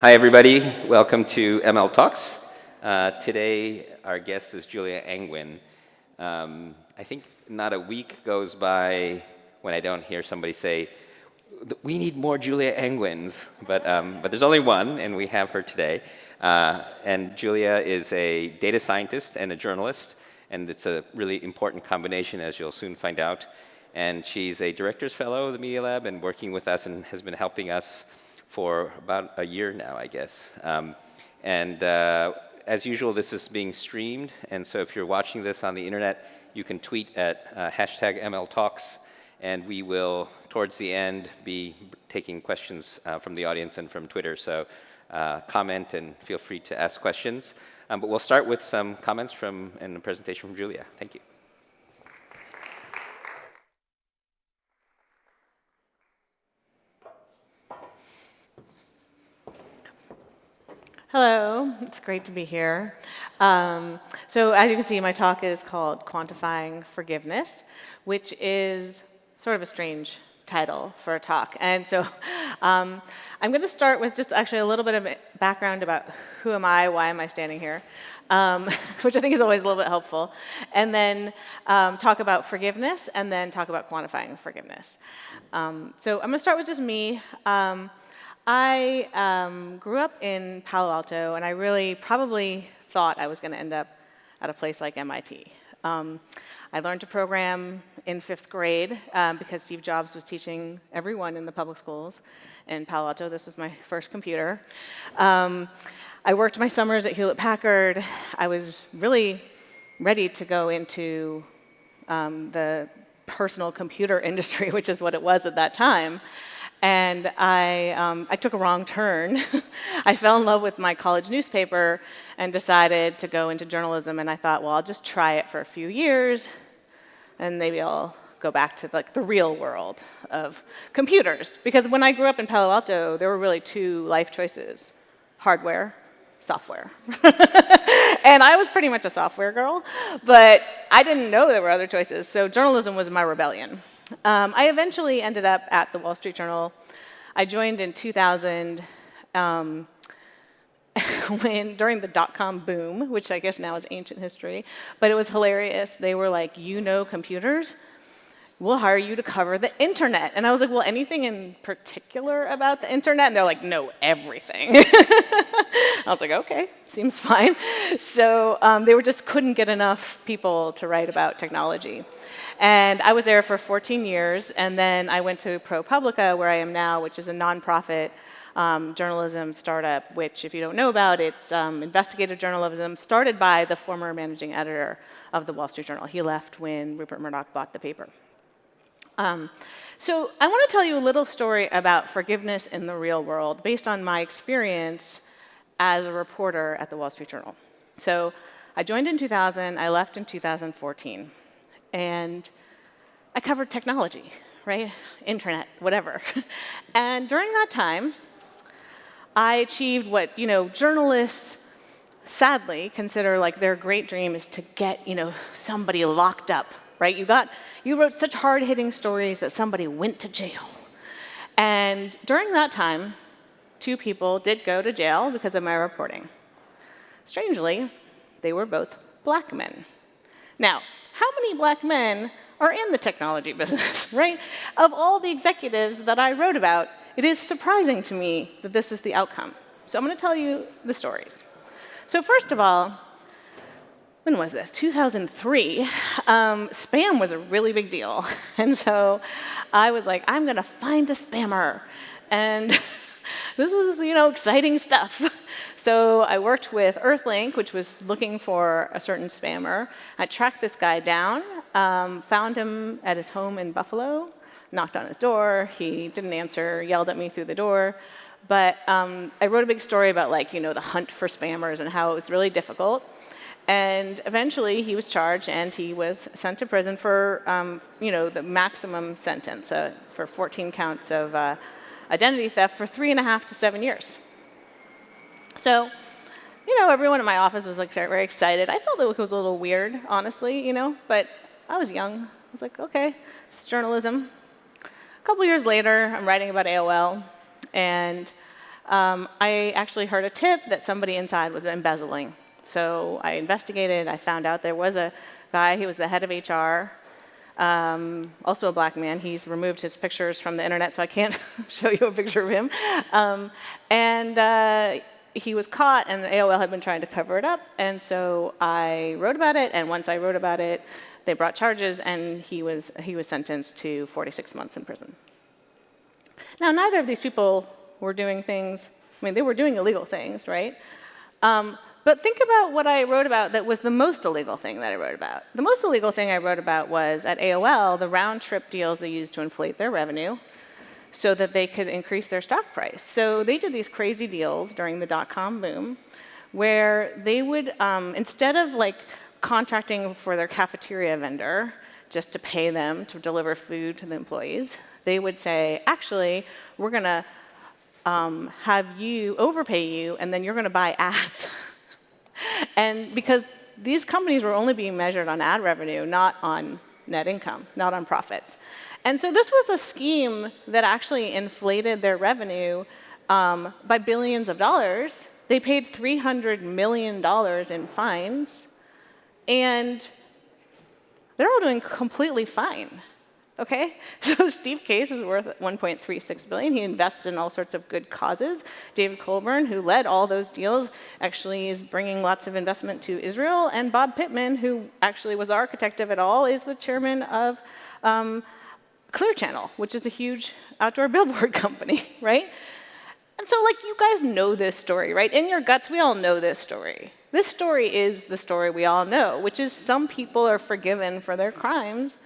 Hi, everybody. Welcome to ML Talks. Uh, today, our guest is Julia Angwin. Um, I think not a week goes by when I don't hear somebody say, we need more Julia Angwins, but, um, but there's only one, and we have her today. Uh, and Julia is a data scientist and a journalist, and it's a really important combination, as you'll soon find out. And she's a director's fellow of the Media Lab and working with us and has been helping us for about a year now, I guess. Um, and uh, as usual, this is being streamed, and so if you're watching this on the internet, you can tweet at uh, hashtag MLTalks, and we will, towards the end, be taking questions uh, from the audience and from Twitter, so uh, comment and feel free to ask questions. Um, but we'll start with some comments from and a presentation from Julia. Thank you. Hello, it's great to be here. Um, so as you can see, my talk is called Quantifying Forgiveness, which is sort of a strange title for a talk. And so um, I'm going to start with just actually a little bit of background about who am I, why am I standing here, um, which I think is always a little bit helpful, and then um, talk about forgiveness, and then talk about quantifying forgiveness. Um, so I'm going to start with just me. I um, grew up in Palo Alto, and I really probably thought I was going to end up at a place like MIT. Um, I learned to program in fifth grade um, because Steve Jobs was teaching everyone in the public schools in Palo Alto. This was my first computer. Um, I worked my summers at Hewlett Packard. I was really ready to go into um, the personal computer industry, which is what it was at that time and I, um, I took a wrong turn. I fell in love with my college newspaper and decided to go into journalism, and I thought, well, I'll just try it for a few years, and maybe I'll go back to like the real world of computers. Because when I grew up in Palo Alto, there were really two life choices, hardware, software. and I was pretty much a software girl, but I didn't know there were other choices, so journalism was my rebellion. Um, I eventually ended up at the Wall Street Journal. I joined in 2000 um, when, during the dot-com boom, which I guess now is ancient history, but it was hilarious. They were like, you know computers? We'll hire you to cover the internet. And I was like, well, anything in particular about the internet? And they're like, no, everything. I was like, okay, seems fine. So um, they were just couldn't get enough people to write about technology. And I was there for 14 years, and then I went to ProPublica, where I am now, which is a nonprofit um, journalism startup, which if you don't know about, it's um, investigative journalism started by the former managing editor of the Wall Street Journal. He left when Rupert Murdoch bought the paper. Um, so I want to tell you a little story about forgiveness in the real world based on my experience as a reporter at the Wall Street Journal. So I joined in 2000, I left in 2014 and I covered technology, right? Internet, whatever. and during that time, I achieved what, you know, journalists sadly consider like their great dream is to get, you know, somebody locked up, right? You got, you wrote such hard-hitting stories that somebody went to jail. And during that time, two people did go to jail because of my reporting. Strangely, they were both black men. Now, how many black men are in the technology business, right? Of all the executives that I wrote about, it is surprising to me that this is the outcome. So I'm going to tell you the stories. So first of all, when was this? 2003. Um, spam was a really big deal. And so I was like, I'm going to find a spammer. And this was, you know, exciting stuff. So I worked with Earthlink, which was looking for a certain spammer. I tracked this guy down, um, found him at his home in Buffalo, knocked on his door. He didn't answer, yelled at me through the door. But um, I wrote a big story about like, you know, the hunt for spammers and how it was really difficult. And eventually he was charged and he was sent to prison for, um, you know, the maximum sentence uh, for 14 counts of uh, identity theft for three and a half to seven years. So, you know, everyone in my office was like very excited. I felt it was a little weird, honestly, you know, but I was young. I was like, okay, it's journalism. A couple years later, I'm writing about AOL, and um, I actually heard a tip that somebody inside was embezzling. So I investigated. I found out there was a guy, he was the head of HR, um, also a black man. He's removed his pictures from the internet, so I can't show you a picture of him. Um, and uh, he was caught, and AOL had been trying to cover it up. And so I wrote about it, and once I wrote about it, they brought charges, and he was, he was sentenced to 46 months in prison. Now, neither of these people were doing things, I mean, they were doing illegal things, right? Um, but think about what I wrote about that was the most illegal thing that I wrote about. The most illegal thing I wrote about was at AOL, the round trip deals they used to inflate their revenue so that they could increase their stock price. So they did these crazy deals during the dot-com boom where they would, um, instead of like contracting for their cafeteria vendor just to pay them to deliver food to the employees, they would say, actually, we're going to um, have you overpay you, and then you're going to buy ads. and because these companies were only being measured on ad revenue, not on net income, not on profits. And so this was a scheme that actually inflated their revenue um, by billions of dollars. They paid $300 million in fines, and they're all doing completely fine. Okay, so Steve Case is worth 1.36 billion. He invests in all sorts of good causes. David Colburn, who led all those deals, actually is bringing lots of investment to Israel. And Bob Pittman, who actually was the architect of it all, is the chairman of um, Clear Channel, which is a huge outdoor billboard company, right? And so, like, you guys know this story, right? In your guts, we all know this story. This story is the story we all know, which is some people are forgiven for their crimes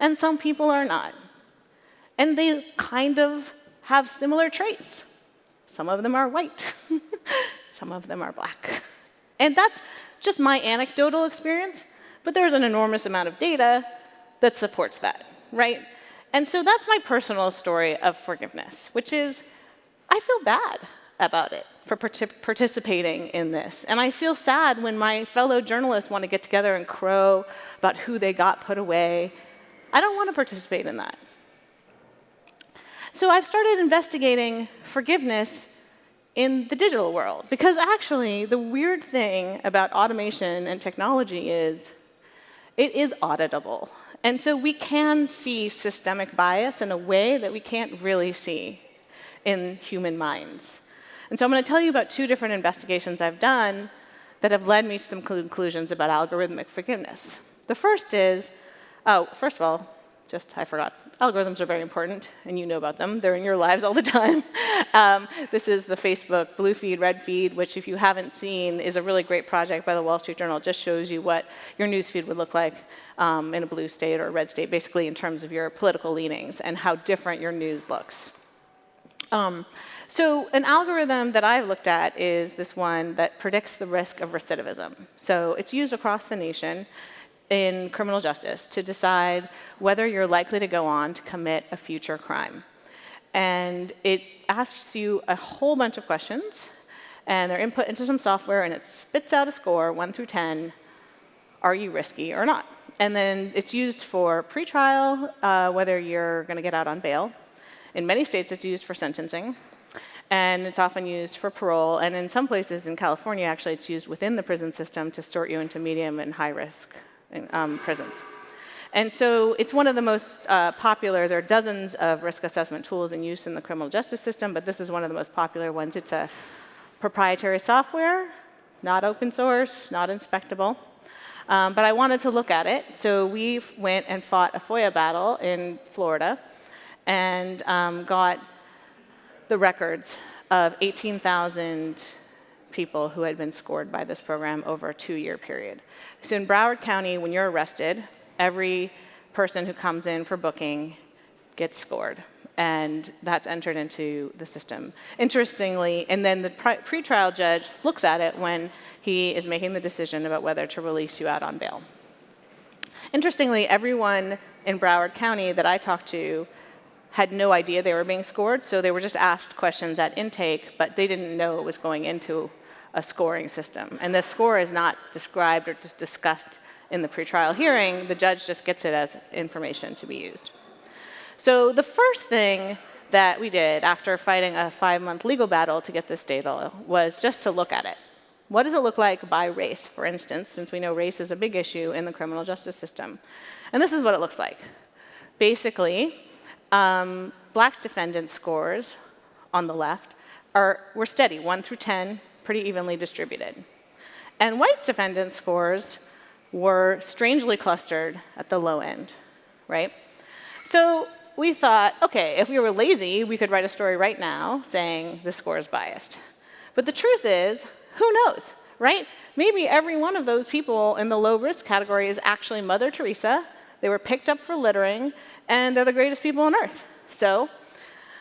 and some people are not. And they kind of have similar traits. Some of them are white, some of them are black. And that's just my anecdotal experience, but there's an enormous amount of data that supports that, right? And so that's my personal story of forgiveness, which is I feel bad about it for participating in this. And I feel sad when my fellow journalists want to get together and crow about who they got put away I don't want to participate in that. So I've started investigating forgiveness in the digital world because actually the weird thing about automation and technology is it is auditable. And so we can see systemic bias in a way that we can't really see in human minds. And so I'm going to tell you about two different investigations I've done that have led me to some conclusions about algorithmic forgiveness. The first is Oh, first of all, just I forgot. Algorithms are very important, and you know about them. They're in your lives all the time. Um, this is the Facebook blue feed, red feed, which if you haven't seen is a really great project by the Wall Street Journal. It just shows you what your news feed would look like um, in a blue state or a red state, basically in terms of your political leanings and how different your news looks. Um, so an algorithm that I've looked at is this one that predicts the risk of recidivism. So it's used across the nation in criminal justice to decide whether you're likely to go on to commit a future crime. And it asks you a whole bunch of questions, and they're input into some software, and it spits out a score, 1 through 10, are you risky or not? And then it's used for pretrial, uh, whether you're going to get out on bail. In many states, it's used for sentencing. And it's often used for parole. And in some places in California, actually, it's used within the prison system to sort you into medium and high risk um, prisons. And so it's one of the most uh, popular, there are dozens of risk assessment tools in use in the criminal justice system, but this is one of the most popular ones. It's a proprietary software, not open source, not inspectable. Um, but I wanted to look at it, so we went and fought a FOIA battle in Florida and um, got the records of 18,000 people who had been scored by this program over a two-year period. So in Broward County, when you're arrested, every person who comes in for booking gets scored. And that's entered into the system. Interestingly, and then the pretrial judge looks at it when he is making the decision about whether to release you out on bail. Interestingly, everyone in Broward County that I talked to had no idea they were being scored, so they were just asked questions at intake, but they didn't know it was going into a scoring system. And the score is not described or just discussed in the pretrial hearing. The judge just gets it as information to be used. So the first thing that we did after fighting a five-month legal battle to get this data was just to look at it. What does it look like by race, for instance, since we know race is a big issue in the criminal justice system? And this is what it looks like. Basically, um, black defendant scores on the left are, were steady, 1 through 10, pretty evenly distributed. And white defendant scores were strangely clustered at the low end, right? So we thought, OK, if we were lazy, we could write a story right now saying the score is biased. But the truth is, who knows, right? Maybe every one of those people in the low risk category is actually Mother Teresa. They were picked up for littering, and they're the greatest people on earth. So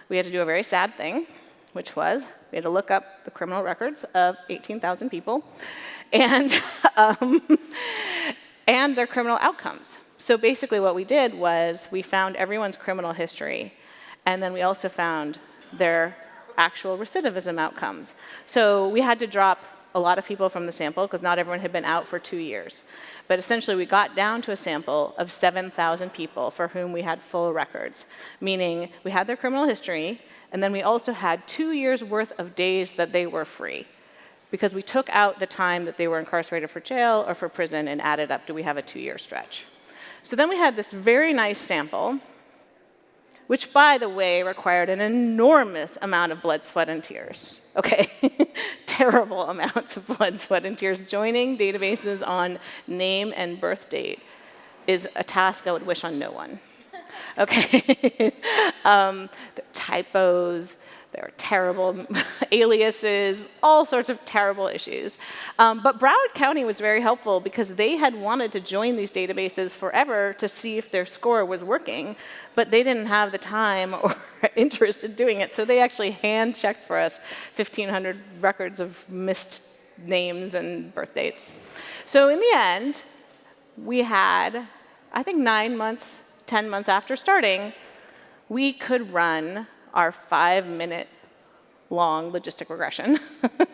we had to do a very sad thing, which was we had to look up the criminal records of 18,000 people and, um, and their criminal outcomes. So basically what we did was we found everyone's criminal history, and then we also found their actual recidivism outcomes. So we had to drop a lot of people from the sample because not everyone had been out for two years. But essentially, we got down to a sample of 7,000 people for whom we had full records, meaning we had their criminal history, and then we also had two years worth of days that they were free. Because we took out the time that they were incarcerated for jail or for prison and added up, do we have a two year stretch? So then we had this very nice sample which, by the way, required an enormous amount of blood, sweat, and tears. Okay, terrible amounts of blood, sweat, and tears. Joining databases on name and birth date is a task I would wish on no one. Okay, um, typos, there are terrible aliases, all sorts of terrible issues. Um, but Broward County was very helpful because they had wanted to join these databases forever to see if their score was working, but they didn't have the time or interest in doing it. So they actually hand checked for us 1,500 records of missed names and birth dates. So in the end, we had, I think nine months, 10 months after starting, we could run our five minute long logistic regression,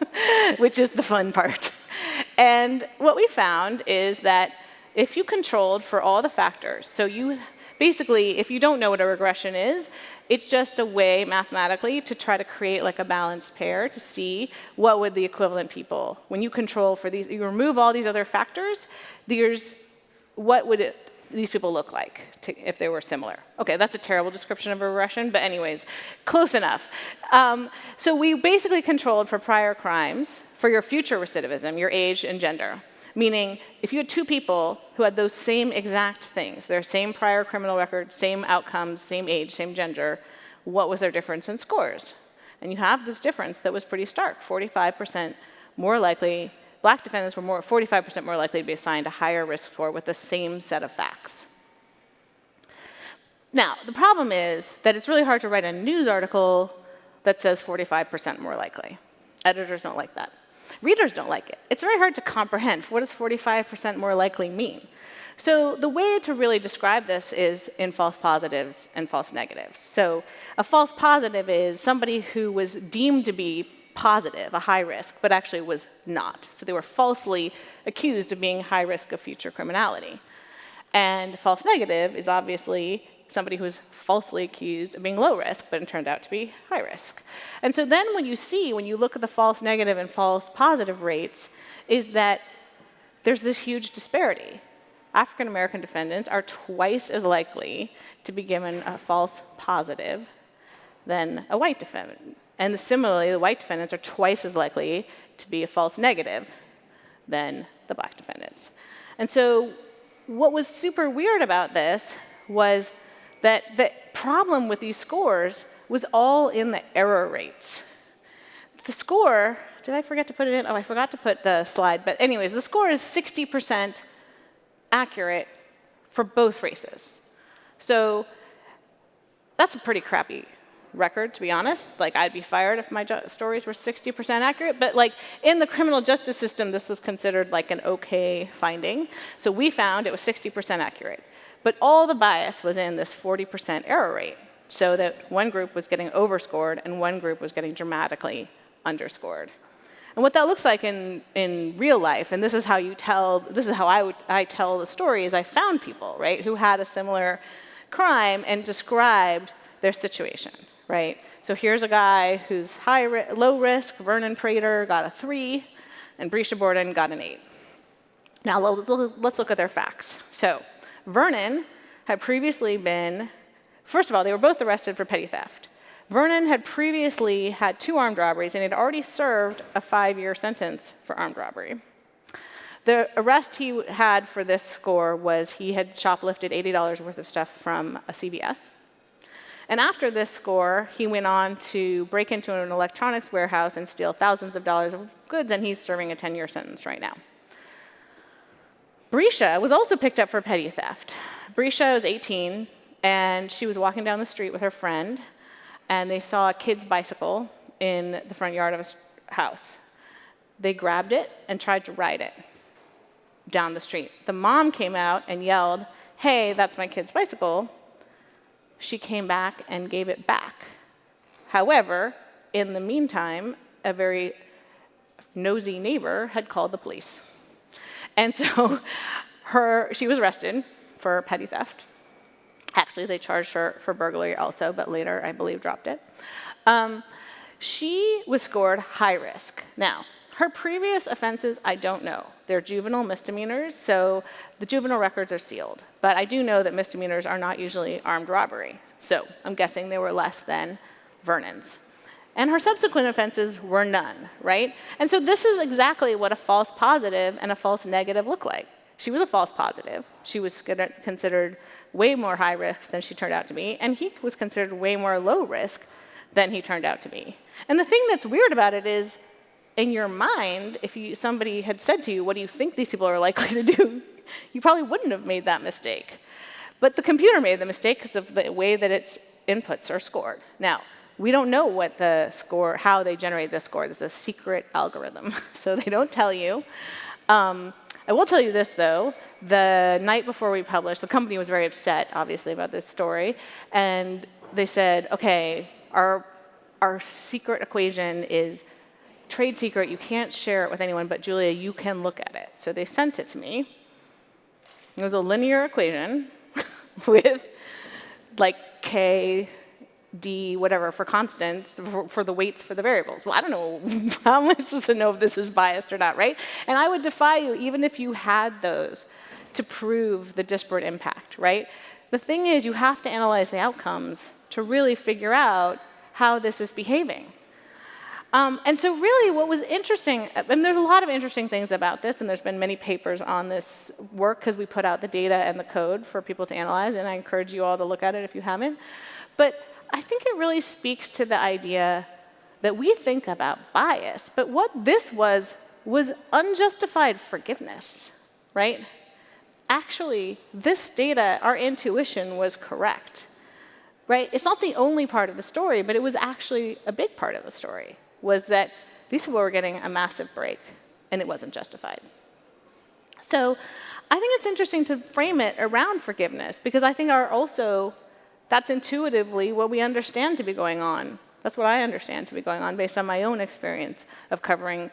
which is the fun part. And what we found is that if you controlled for all the factors, so you basically, if you don't know what a regression is, it's just a way mathematically to try to create like a balanced pair to see what would the equivalent people, when you control for these, you remove all these other factors, there's what would it these people look like to, if they were similar. Okay, that's a terrible description of a regression, but anyways, close enough. Um, so we basically controlled for prior crimes for your future recidivism, your age and gender. Meaning, if you had two people who had those same exact things, their same prior criminal record, same outcomes, same age, same gender, what was their difference in scores? And you have this difference that was pretty stark, 45% more likely black defendants were more, 45% more likely to be assigned a higher risk score with the same set of facts. Now, the problem is that it's really hard to write a news article that says 45% more likely. Editors don't like that. Readers don't like it. It's very hard to comprehend. What does 45% more likely mean? So the way to really describe this is in false positives and false negatives. So a false positive is somebody who was deemed to be positive, a high risk, but actually was not. So they were falsely accused of being high risk of future criminality. And false negative is obviously somebody who was falsely accused of being low risk, but it turned out to be high risk. And so then when you see, when you look at the false negative and false positive rates, is that there's this huge disparity. African American defendants are twice as likely to be given a false positive than a white defendant. And similarly, the white defendants are twice as likely to be a false negative than the black defendants. And so what was super weird about this was that the problem with these scores was all in the error rates. The score, did I forget to put it in? Oh, I forgot to put the slide. But anyways, the score is 60% accurate for both races. So that's a pretty crappy record, to be honest. Like, I'd be fired if my stories were 60% accurate. But like, in the criminal justice system, this was considered like an okay finding. So we found it was 60% accurate. But all the bias was in this 40% error rate, so that one group was getting overscored and one group was getting dramatically underscored. And what that looks like in, in real life, and this is how you tell, this is how I, would, I tell the story, is I found people, right, who had a similar crime and described their situation, right? So here's a guy who's high ri- low risk, Vernon Prater got a three, and Brisha Borden got an eight. Now let's look at their facts. So Vernon had previously been, first of all, they were both arrested for petty theft. Vernon had previously had two armed robberies and had already served a five year sentence for armed robbery. The arrest he had for this score was he had shoplifted $80 worth of stuff from a CVS. And after this score, he went on to break into an electronics warehouse and steal thousands of dollars of goods, and he's serving a 10 year sentence right now. Brisha was also picked up for petty theft. Brisha was 18, and she was walking down the street with her friend, and they saw a kid's bicycle in the front yard of a house. They grabbed it and tried to ride it down the street. The mom came out and yelled, Hey, that's my kid's bicycle. She came back and gave it back. However, in the meantime, a very nosy neighbor had called the police. And so her, she was arrested for petty theft. Actually, they charged her for burglary also, but later, I believe, dropped it. Um, she was scored high risk. Now, her previous offenses, I don't know. They're juvenile misdemeanors, so the juvenile records are sealed. But I do know that misdemeanors are not usually armed robbery. So I'm guessing they were less than Vernon's. And her subsequent offenses were none, right? And so this is exactly what a false positive and a false negative look like. She was a false positive. She was considered way more high risk than she turned out to be, and he was considered way more low risk than he turned out to be. And the thing that's weird about it is, in your mind, if you, somebody had said to you, what do you think these people are likely to do, you probably wouldn't have made that mistake. But the computer made the mistake because of the way that its inputs are scored. Now, we don't know what the score, how they generate the score. There's a secret algorithm, so they don't tell you. Um, I will tell you this, though. The night before we published, the company was very upset, obviously, about this story. And they said, OK, our, our secret equation is trade secret. You can't share it with anyone, but Julia, you can look at it. So they sent it to me. It was a linear equation with like k d whatever for constants for, for, the weights for the variables. Well, I don't know, how am I supposed to know if this is biased or not, right? And I would defy you, even if you had those, to prove the disparate impact, right? The thing is, you have to analyze the outcomes to really figure out how this is behaving. Um, and so really what was interesting, and there's a lot of interesting things about this, and there's been many papers on this work because we put out the data and the code for people to analyze, and I encourage you all to look at it if you haven't. But I think it really speaks to the idea that we think about bias, but what this was was unjustified forgiveness, right? Actually, this data, our intuition was correct, right? It's not the only part of the story, but it was actually a big part of the story, was that these people were getting a massive break, and it wasn't justified. So I think it's interesting to frame it around forgiveness, because I think our also that's intuitively what we understand to be going on. That's what I understand to be going on based on my own experience of covering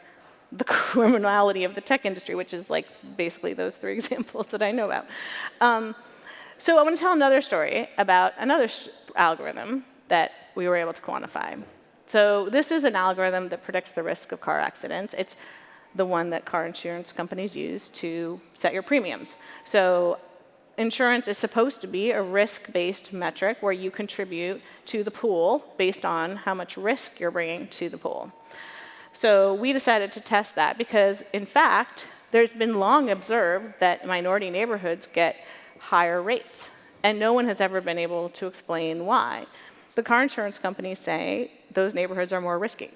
the criminality of the tech industry, which is like basically those three examples that I know about. Um, so I want to tell another story about another algorithm that we were able to quantify. So this is an algorithm that predicts the risk of car accidents. It's the one that car insurance companies use to set your premiums. So insurance is supposed to be a risk-based metric where you contribute to the pool based on how much risk you're bringing to the pool. So we decided to test that because, in fact, there's been long observed that minority neighborhoods get higher rates, and no one has ever been able to explain why. The car insurance companies say those neighborhoods are more risky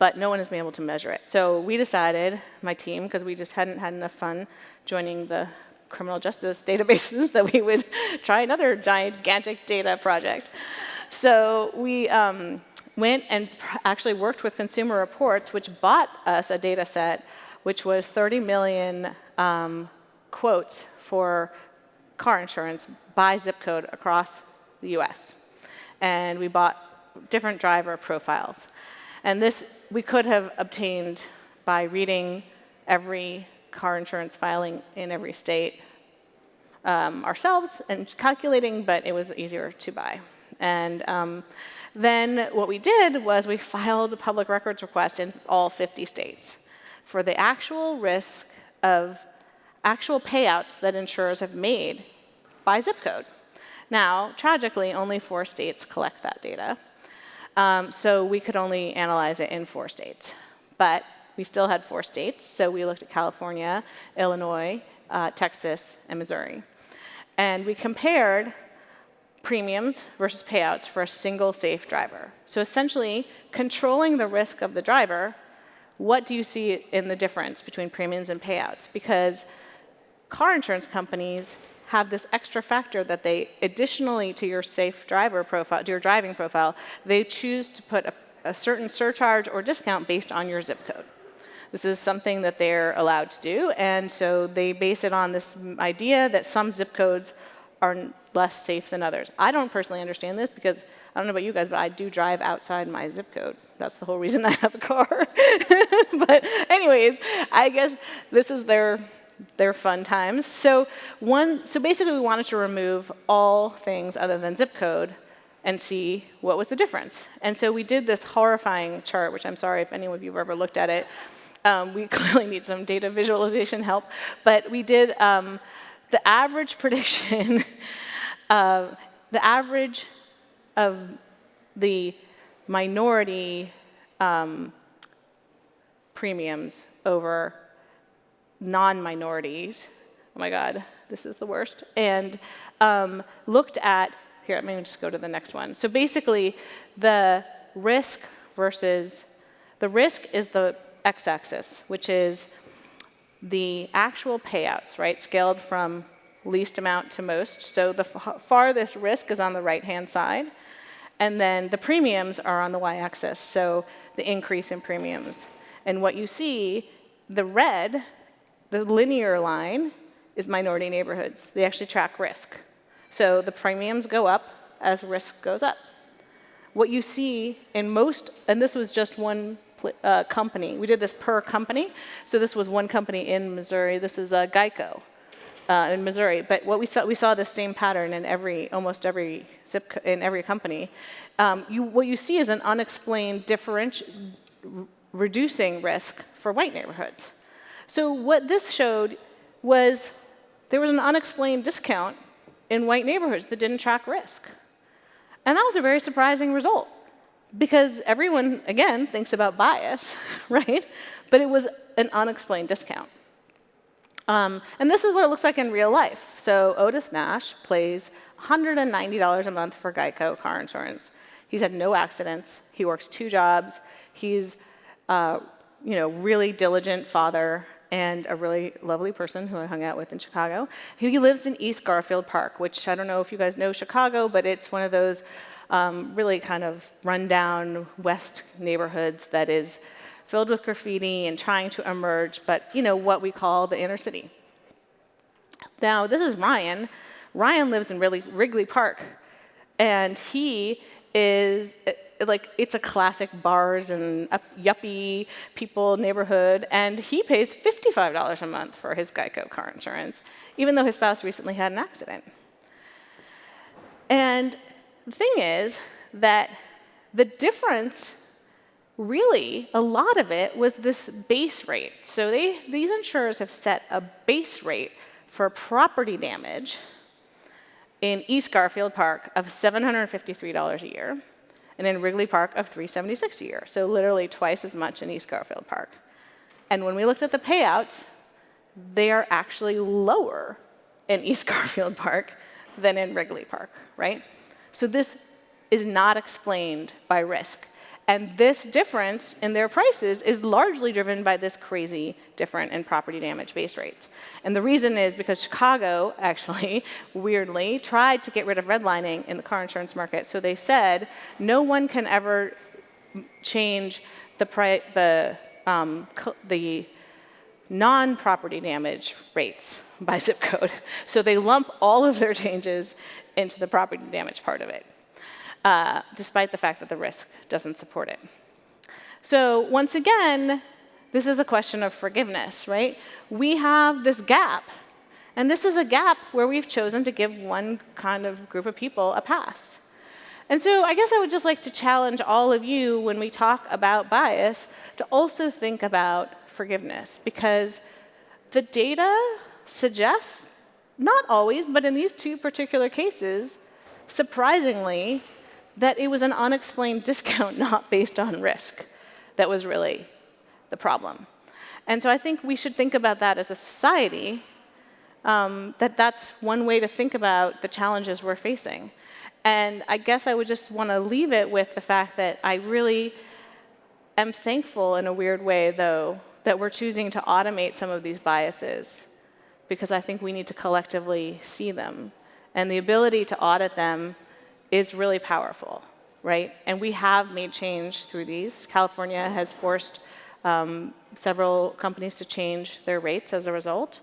but no one has been able to measure it. So we decided, my team, because we just hadn't had enough fun joining the criminal justice databases that we would try another gigantic data project. So we um, went and actually worked with Consumer Reports, which bought us a data set which was 30 million um, quotes for car insurance by zip code across the US. And we bought different driver profiles. And this we could have obtained by reading every car insurance filing in every state. um, ourselves and calculating, but it was easier to buy. And um, then what we did was we filed a public records request in all 50 states for the actual risk of actual payouts that insurers have made by zip code. Now, tragically, only four states collect that data. Um, so we could only analyze it in four states. But we still had four states, so we looked at California, Illinois, uh, Texas, and Missouri. And we compared premiums versus payouts for a single safe driver. So essentially, controlling the risk of the driver, what do you see in the difference between premiums and payouts? Because car insurance companies have this extra factor that they, additionally to your safe driver profile, to your driving profile, they choose to put a, a certain surcharge or discount based on your zip code. This is something that they're allowed to do, and so they base it on this idea that some zip codes are less safe than others. I don't personally understand this because I don't know about you guys, but I do drive outside my zip code. That's the whole reason I have a car. but anyways, I guess this is their their fun times. So one, so basically we wanted to remove all things other than zip code and see what was the difference. And so we did this horrifying chart, which I'm sorry if any of you have ever looked at it. Um, we clearly need some data visualization help. But we did um, the average prediction, of the average of the minority um, premiums over non-minorities. Oh my God, this is the worst. And um, looked at, here, let me just go to the next one. So basically, the risk versus, the risk is the x-axis, which is the actual payouts, right, scaled from least amount to most. So the farthest risk is on the right-hand side. And then the premiums are on the y-axis, so the increase in premiums. And what you see, the red the linear line is minority neighborhoods. They actually track risk. So the premiums go up as risk goes up. What you see in most, and this was just one uh, company. We did this per company. So this was one company in Missouri. This is uh, Geico uh, in Missouri. But what we saw, we saw the same pattern in every, almost every zip, in every company. Um, you, what you see is an unexplained differential, reducing risk for white neighborhoods. So what this showed was there was an unexplained discount in white neighborhoods that didn't track risk. And that was a very surprising result because everyone, again, thinks about bias, right? But it was an unexplained discount. Um, and this is what it looks like in real life. So Otis Nash pays $190 a month for Geico car insurance. He's had no accidents. He works two jobs. He's uh, you know, really diligent father and a really lovely person who I hung out with in Chicago. He lives in East Garfield Park, which I don't know if you guys know Chicago, but it's one of those um, really kind of rundown west neighborhoods that is filled with graffiti and trying to emerge, but you know, what we call the inner city. Now, this is Ryan. Ryan lives in really Wrigley Park, and he is like it's a classic bars and yuppie people neighborhood, and he pays $55 a month for his Geico car insurance, even though his spouse recently had an accident. And the thing is that the difference, really, a lot of it was this base rate. So they, these insurers have set a base rate for property damage in East Garfield Park of $753 a year and in Wrigley Park of 376 a year. So literally twice as much in East Garfield Park. And when we looked at the payouts, they are actually lower in East Garfield Park than in Wrigley Park, right? So this is not explained by risk. And this difference in their prices is largely driven by this crazy different in property damage base rates. And the reason is because Chicago, actually, weirdly, tried to get rid of redlining in the car insurance market. So they said no one can ever change the, the, um, the non-property damage rates by zip code. So they lump all of their changes into the property damage part of it uh, despite the fact that the risk doesn't support it. So once again, this is a question of forgiveness, right? We have this gap And this is a gap where we've chosen to give one kind of group of people a pass. And so I guess I would just like to challenge all of you when we talk about bias to also think about forgiveness because the data suggests, not always, but in these two particular cases, surprisingly, that it was an unexplained discount not based on risk that was really the problem. And so I think we should think about that as a society, um, that that's one way to think about the challenges we're facing. And I guess I would just want to leave it with the fact that I really am thankful in a weird way, though, that we're choosing to automate some of these biases because I think we need to collectively see them. And the ability to audit them is really powerful, right? And we have made change through these. California has forced um, several companies to change their rates as a result.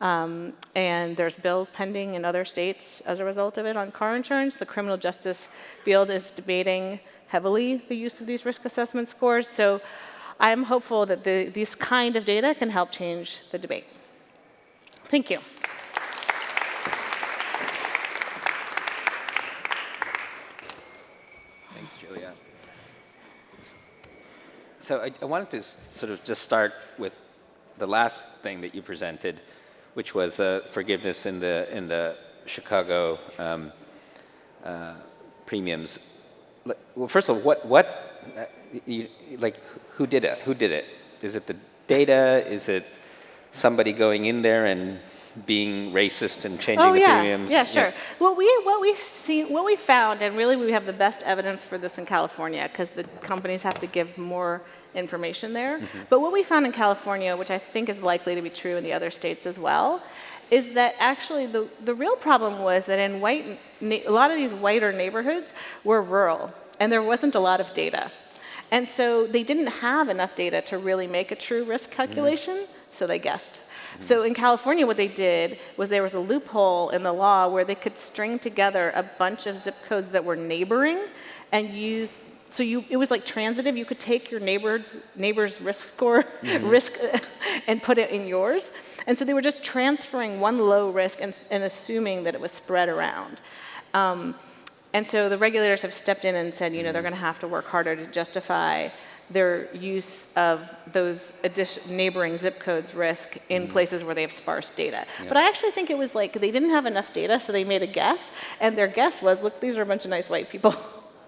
Um, and there's bills pending in other states as a result of it on car insurance. The criminal justice field is debating heavily the use of these risk assessment scores. So I'm hopeful that the, these kind of data can help change the debate. Thank you. Thanks, Julia. So I, I wanted to sort of just start with the last thing that you presented, which was uh, forgiveness in the in the Chicago um, uh, premiums. Well, first of all, what what uh, you, like who did it? Who did it? Is it the data? Is it somebody going in there and being racist and changing oh, the yeah. premiums? Yeah, sure. Yeah. What we what we see what we found, and really we have the best evidence for this in California because the companies have to give more information there. Mm -hmm. But what we found in California, which I think is likely to be true in the other states as well, is that actually the, the real problem was that in white, a lot of these whiter neighborhoods were rural, and there wasn't a lot of data. And so they didn't have enough data to really make a true risk calculation, mm -hmm. So they guessed. So in California, what they did was there was a loophole in the law where they could string together a bunch of zip codes that were neighboring and use so you, it was like transitive. You could take your neighbor's, neighbor's risk score, mm -hmm. risk, and put it in yours. And so they were just transferring one low risk and, and assuming that it was spread around. Um, and so the regulators have stepped in and said, you know, they're going to have to work harder to justify their use of those neighboring zip codes risk in mm. places where they have sparse data. Yep. But I actually think it was like they didn't have enough data, so they made a guess, and their guess was, look, these are a bunch of nice white people.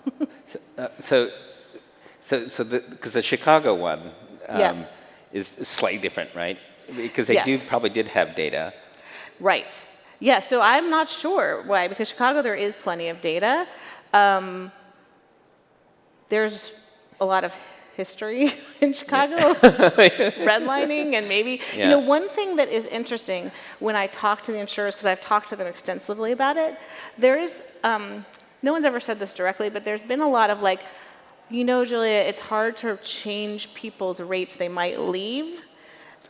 so, uh, so, so, so because the, the, Chicago one um, yeah. is slightly different, right? Because they yes. do probably did have data. Right. Yeah, so I'm not sure why, because Chicago there is plenty of data. Um, there's a lot of history in Chicago, yeah. redlining, and maybe, yeah. you know, one thing that is interesting when I talk to the insurers, because I've talked to them extensively about it, there is, um, no one's ever said this directly, but there's been a lot of like, you know, Julia, it's hard to change people's rates. They might leave.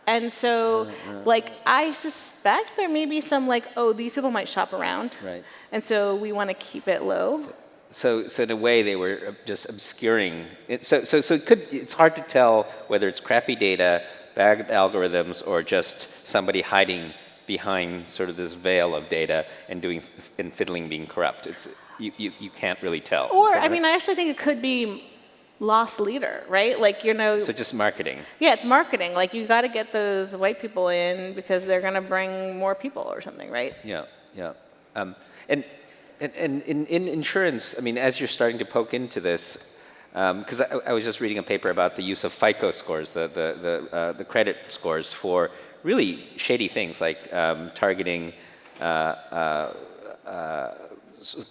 And so, like, I suspect there may be some like, oh, these people might shop around. Right. And so we want to keep it low. So, so in a way, they were just obscuring. It. So, so, so it could. It's hard to tell whether it's crappy data, bad algorithms, or just somebody hiding behind sort of this veil of data and doing and fiddling, being corrupt. It's you, you, you can't really tell. Or I mean, I actually think it could be lost leader, right? Like, you know. So just marketing. Yeah, it's marketing. Like, you got to get those white people in because they're going to bring more people or something, right? Yeah, yeah. Um, and, and, and in, in insurance, I mean, as you're starting to poke into this, because um, I, I, was just reading a paper about the use of FICO scores, the, the, the, uh, the credit scores for really shady things like um, targeting uh, uh, uh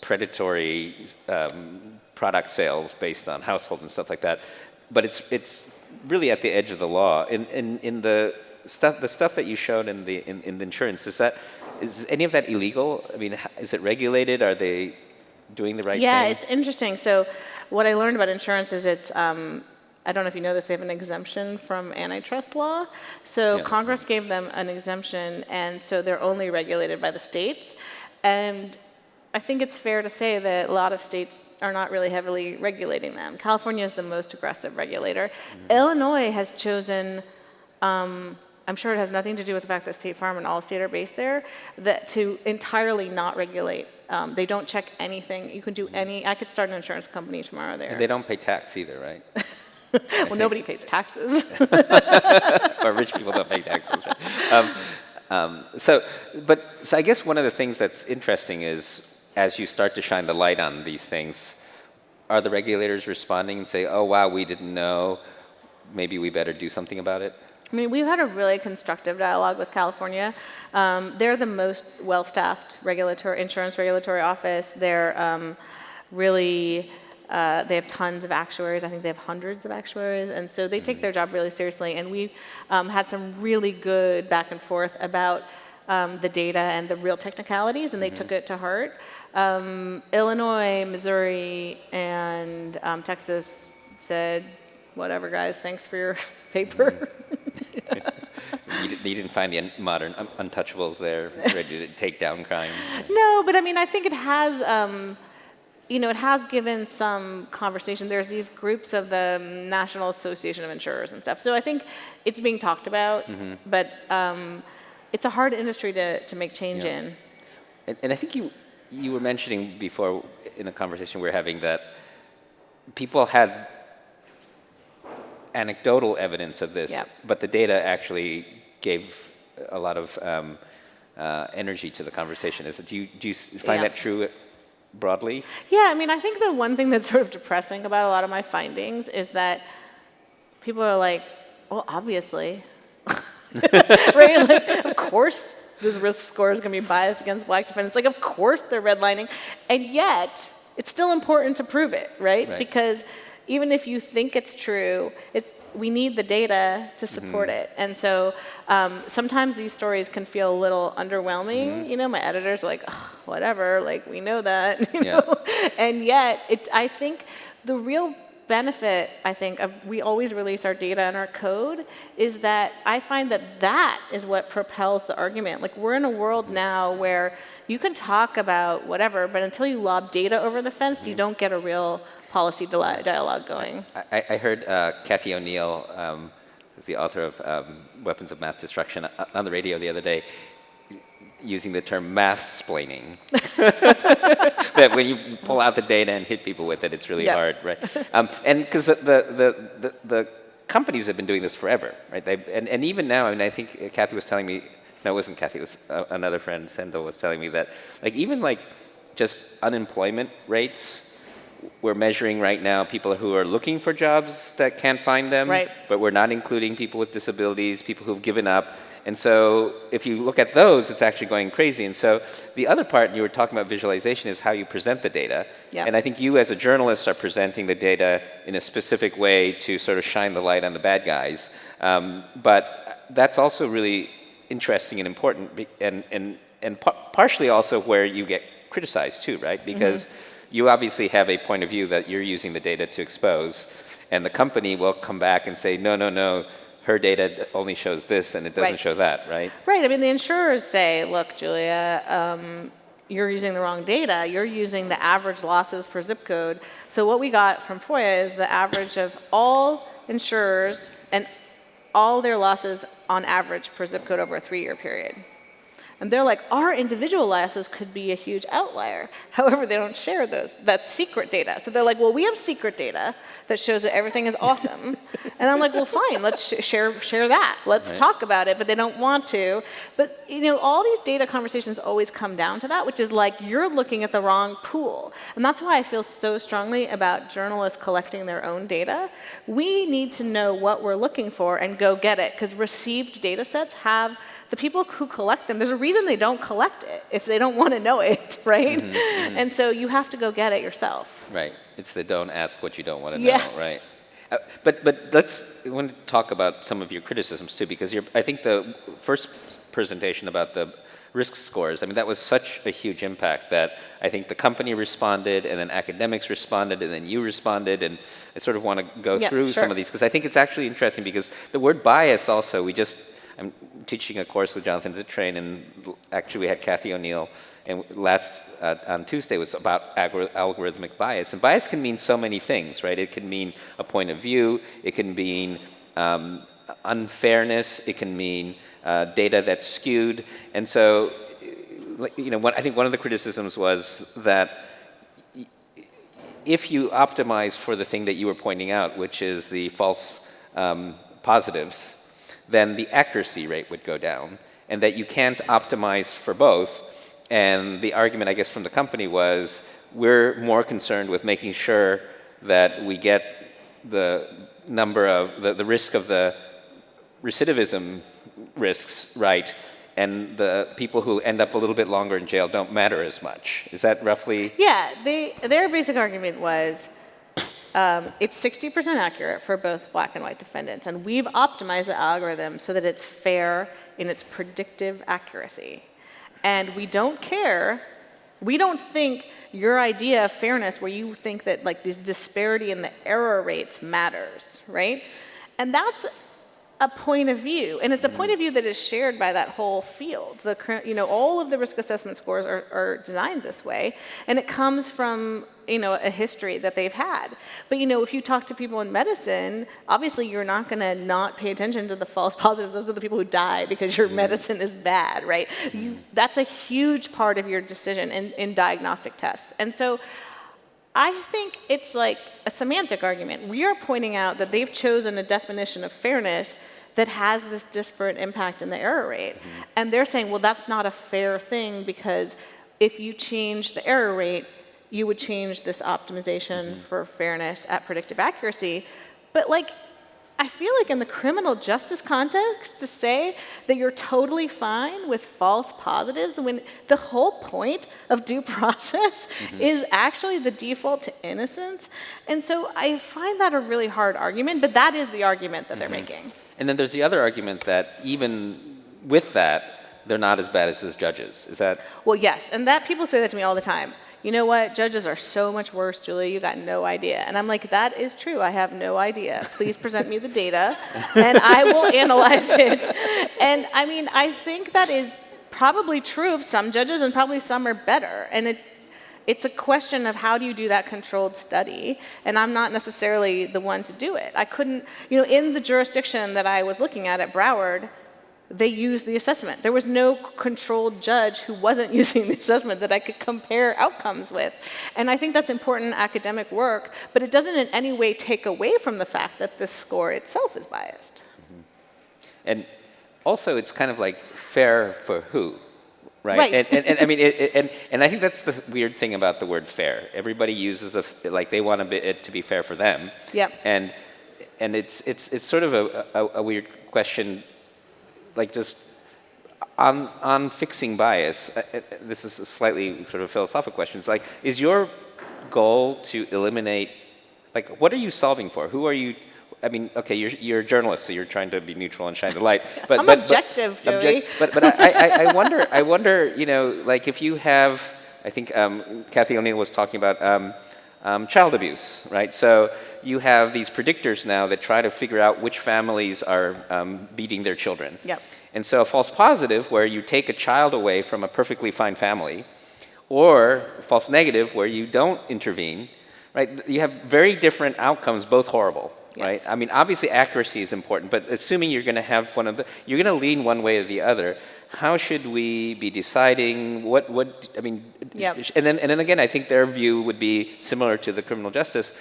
predatory um, product sales based on household and stuff like that. But it's, it's really at the edge of the law. In, in, in the, stuff, the stuff that you showed in the, in, in the insurance, is, that, is any of that illegal? I mean, is it regulated? Are they doing the right yeah, thing? Yeah, it's interesting. So what I learned about insurance is it's, um, I don't know if you know this, they have an exemption from antitrust law. So yeah. Congress gave them an exemption, and so they're only regulated by the states. And I think it's fair to say that a lot of states are not really heavily regulating them. California is the most aggressive regulator. Mm -hmm. Illinois has chosen um, I'm sure it has nothing to do with the fact that State Farm and Allstate are based there, that to entirely not regulate. Um, they don't check anything. You can do any, I could start an insurance company tomorrow there. They don't pay tax either, right? well, nobody pays taxes. but rich people don't pay taxes, right? Um, um, so, but so I guess one of the things that's interesting is as you start to shine the light on these things, are the regulators responding and say, "Oh, wow, we didn't know. Maybe we better do something about it"? I mean, we've had a really constructive dialogue with California. Um, they're the most well-staffed regulatory insurance regulatory office. They're um, really uh, they have tons of actuaries. I think they have hundreds of actuaries, and so they take their job really seriously. And we um, had some really good back and forth about um, the data and the real technicalities, and they mm -hmm. took it to heart. Um, Illinois, Missouri, and um, Texas said, "Whatever, guys. Thanks for your paper." you, you, didn't find the modern untouchables there ready to take down crime. No, but I mean, I think it has um, you know, it has given some conversation. There's these groups of the National Association of Insurers and stuff. So I think it's being talked about, mm -hmm. but um, it's a hard industry to, to make change yeah. in. And, and, I think you, you were mentioning before in a conversation we were having that people had anecdotal evidence of this, but the data actually gave a lot of um, uh, energy to the conversation. Is it, do you, do you find that true broadly? Yeah, I mean, I think the one thing that's sort of depressing about a lot of my findings is that people are like, well, obviously. right? Like, of course this risk score is going to be biased against black defendants. Like, of course they're redlining. And yet, it's still important to prove it, right? right. Because even if you think it's true, it's, we need the data to support mm -hmm. it. And so um, sometimes these stories can feel a little underwhelming. Mm -hmm. You know, my editors are like, whatever, like we know that, you yeah. know? And yet, it, I think the real benefit, I think, of we always release our data and our code is that I find that that is what propels the argument. Like we're in a world now where you can talk about whatever, but until you lob data over the fence, you mm-hmm. don't get a real policy dialogue going. I, I heard uh, Cathy O'Neil, um, who's the author of um, Weapons of Math Destruction, uh, on the radio the other day, using the term math splaining. that when you pull out the data and hit people with it, it's really hard, right? Um, and because the, the, the, the, companies have been doing this forever, right? They, and, and even now, I mean, I think Cathy was telling me, no, it wasn't Cathy, it was uh, another friend, Sendel, was telling me that, like, even like just unemployment rates we're measuring right now people who are looking for jobs that can't find them, right. but we're not including people with disabilities, people who've given up. And so if you look at those, it's actually going crazy. And so the other part, you were talking about visualization, is how you present the data. Yeah. And I think you as a journalist are presenting the data in a specific way to sort of shine the light on the bad guys. Um, but that's also really interesting and important, and, and, and partially also where you get criticized too, right? Because mm -hmm you obviously have a point of view that you're using the data to expose, and the company will come back and say, no, no, no, her data only shows this and it doesn't right. show that, right? Right. I mean, the insurers say, look, Julia, um, you're using the wrong data. You're using the average losses per zip code. So what we got from FOIA is the average of all insurers and all their losses on average per zip code over a three-year period. And they're like, our individual losses could be a huge outlier. However, they don't share those. That's secret data. So they're like, well, we have secret data that shows that everything is awesome. and I'm like, well, fine, let's sh share, share that. Let's right. talk about it, but they don't want to. But you know, all these data conversations always come down to that, which is like, you're looking at the wrong pool. And that's why I feel so strongly about journalists collecting their own data. We need to know what we're looking for and go get it, because received data sets have the people who collect them, there's a reason they don't collect it if they don't want to know it, right? Mm -hmm, And so you have to go get it yourself. Right. It's the don't ask what you don't want to yes. know, right? Uh, but but let's I want to talk about some of your criticisms too, because I think the first presentation about the risk scores, I mean, that was such a huge impact that I think the company responded, and then academics responded, and then you responded, and I sort of want to go yeah, through sure. some of these, because I think it's actually interesting, because the word bias also, we just I'm teaching a course with Jonathan Zittrain, and actually we had Cathy O'Neil, and last uh, on Tuesday was about algorithmic bias. And bias can mean so many things, right? It can mean a point of view, it can mean um, unfairness, it can mean uh, data that's skewed. And so, you know, what, I think one of the criticisms was that if you optimize for the thing that you were pointing out, which is the false um, positives, then the accuracy rate would go down, and that you can't optimize for both. And the argument, I guess, from the company was, we're more concerned with making sure that we get the number of, the, the risk of the recidivism risks right, and the people who end up a little bit longer in jail don't matter as much. Is that roughly? Yeah, they, their basic argument was um, it's 60% accurate for both black and white defendants, and we've optimized the algorithm so that it's fair in its predictive accuracy. And we don't care, we don't think your idea of fairness where you think that like this disparity in the error rates matters, right? And that's a point of view, and it's a point mm-hmm. of view that is shared by that whole field. The current, you know, all of the risk assessment scores are, are, designed this way, and it comes from you know a history that they've had. But you know, if you talk to people in medicine, obviously you're not going to not pay attention to the false positives. Those are the people who die because your mm-hmm. medicine is bad, right? You, mm-hmm. that's a huge part of your decision in, in diagnostic tests, and so. I think it's like a semantic argument. We are pointing out that they've chosen a definition of fairness that has this disparate impact in the error rate. Mm -hmm. And they're saying, well, that's not a fair thing because if you change the error rate, you would change this optimization mm -hmm. for fairness at predictive accuracy. But like, I feel like in the criminal justice context, to say that you're totally fine with false positives when the whole point of due process mm -hmm. is actually the default to innocence. And so I find that a really hard argument, but that is the argument that mm -hmm. they're mm-hmm. making. And then there's the other argument that even with that, they're not as bad as his judges. Is that? Well, yes, and that people say that to me all the time you know what, judges are so much worse, Julia, you got no idea. And I'm like, that is true, I have no idea. Please present me the data, and I will analyze it. And I mean, I think that is probably true of some judges, and probably some are better. And it, it's a question of how do you do that controlled study, and I'm not necessarily the one to do it. I couldn't, you know, in the jurisdiction that I was looking at at Broward, they used the assessment. There was no controlled judge who wasn't using the assessment that I could compare outcomes with. And I think that's important academic work, but it doesn't in any way take away from the fact that the score itself is biased. Mm -hmm. And also, it's kind of like fair for who? Right, right. And, and, and, I mean, it, it, and, and I think that's the weird thing about the word fair. Everybody uses a, like they want it to be fair for them. Yep. And and it's it's it's sort of a, a, a weird question like just on, on fixing bias, uh, uh, this is a slightly sort of philosophical question. It's like, is your goal to eliminate, like, what are you solving for? Who are you, I mean, okay, you're, you're a journalist, so you're trying to be neutral and shine the light. But, I'm but, objective, but, Joi. but, but I, I, I, wonder, I wonder, you know, like if you have, I think um, Cathy O'Neil was talking about um, um, child abuse, right? So you have these predictors now that try to figure out which families are um, beating their children. Yep. And so a false positive, where you take a child away from a perfectly fine family, or false negative, where you don't intervene, right? You have very different outcomes, both horrible. Yes. Right? I mean, obviously accuracy is important, but assuming you're going to have one of the, you're going to lean one way or the other how should we be deciding what what I mean yep. and then and then again I think their view would be similar to the criminal justice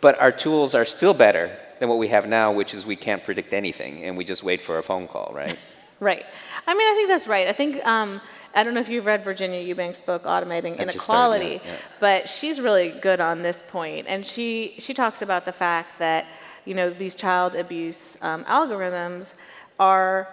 but our tools are still better than what we have now which is we can't predict anything and we just wait for a phone call right right I mean I think that's right I think um, I don't know if you've read Virginia Eubanks' book Automating Inequality yeah. but she's really good on this point. point and she she talks about the fact that you know these child abuse um, algorithms are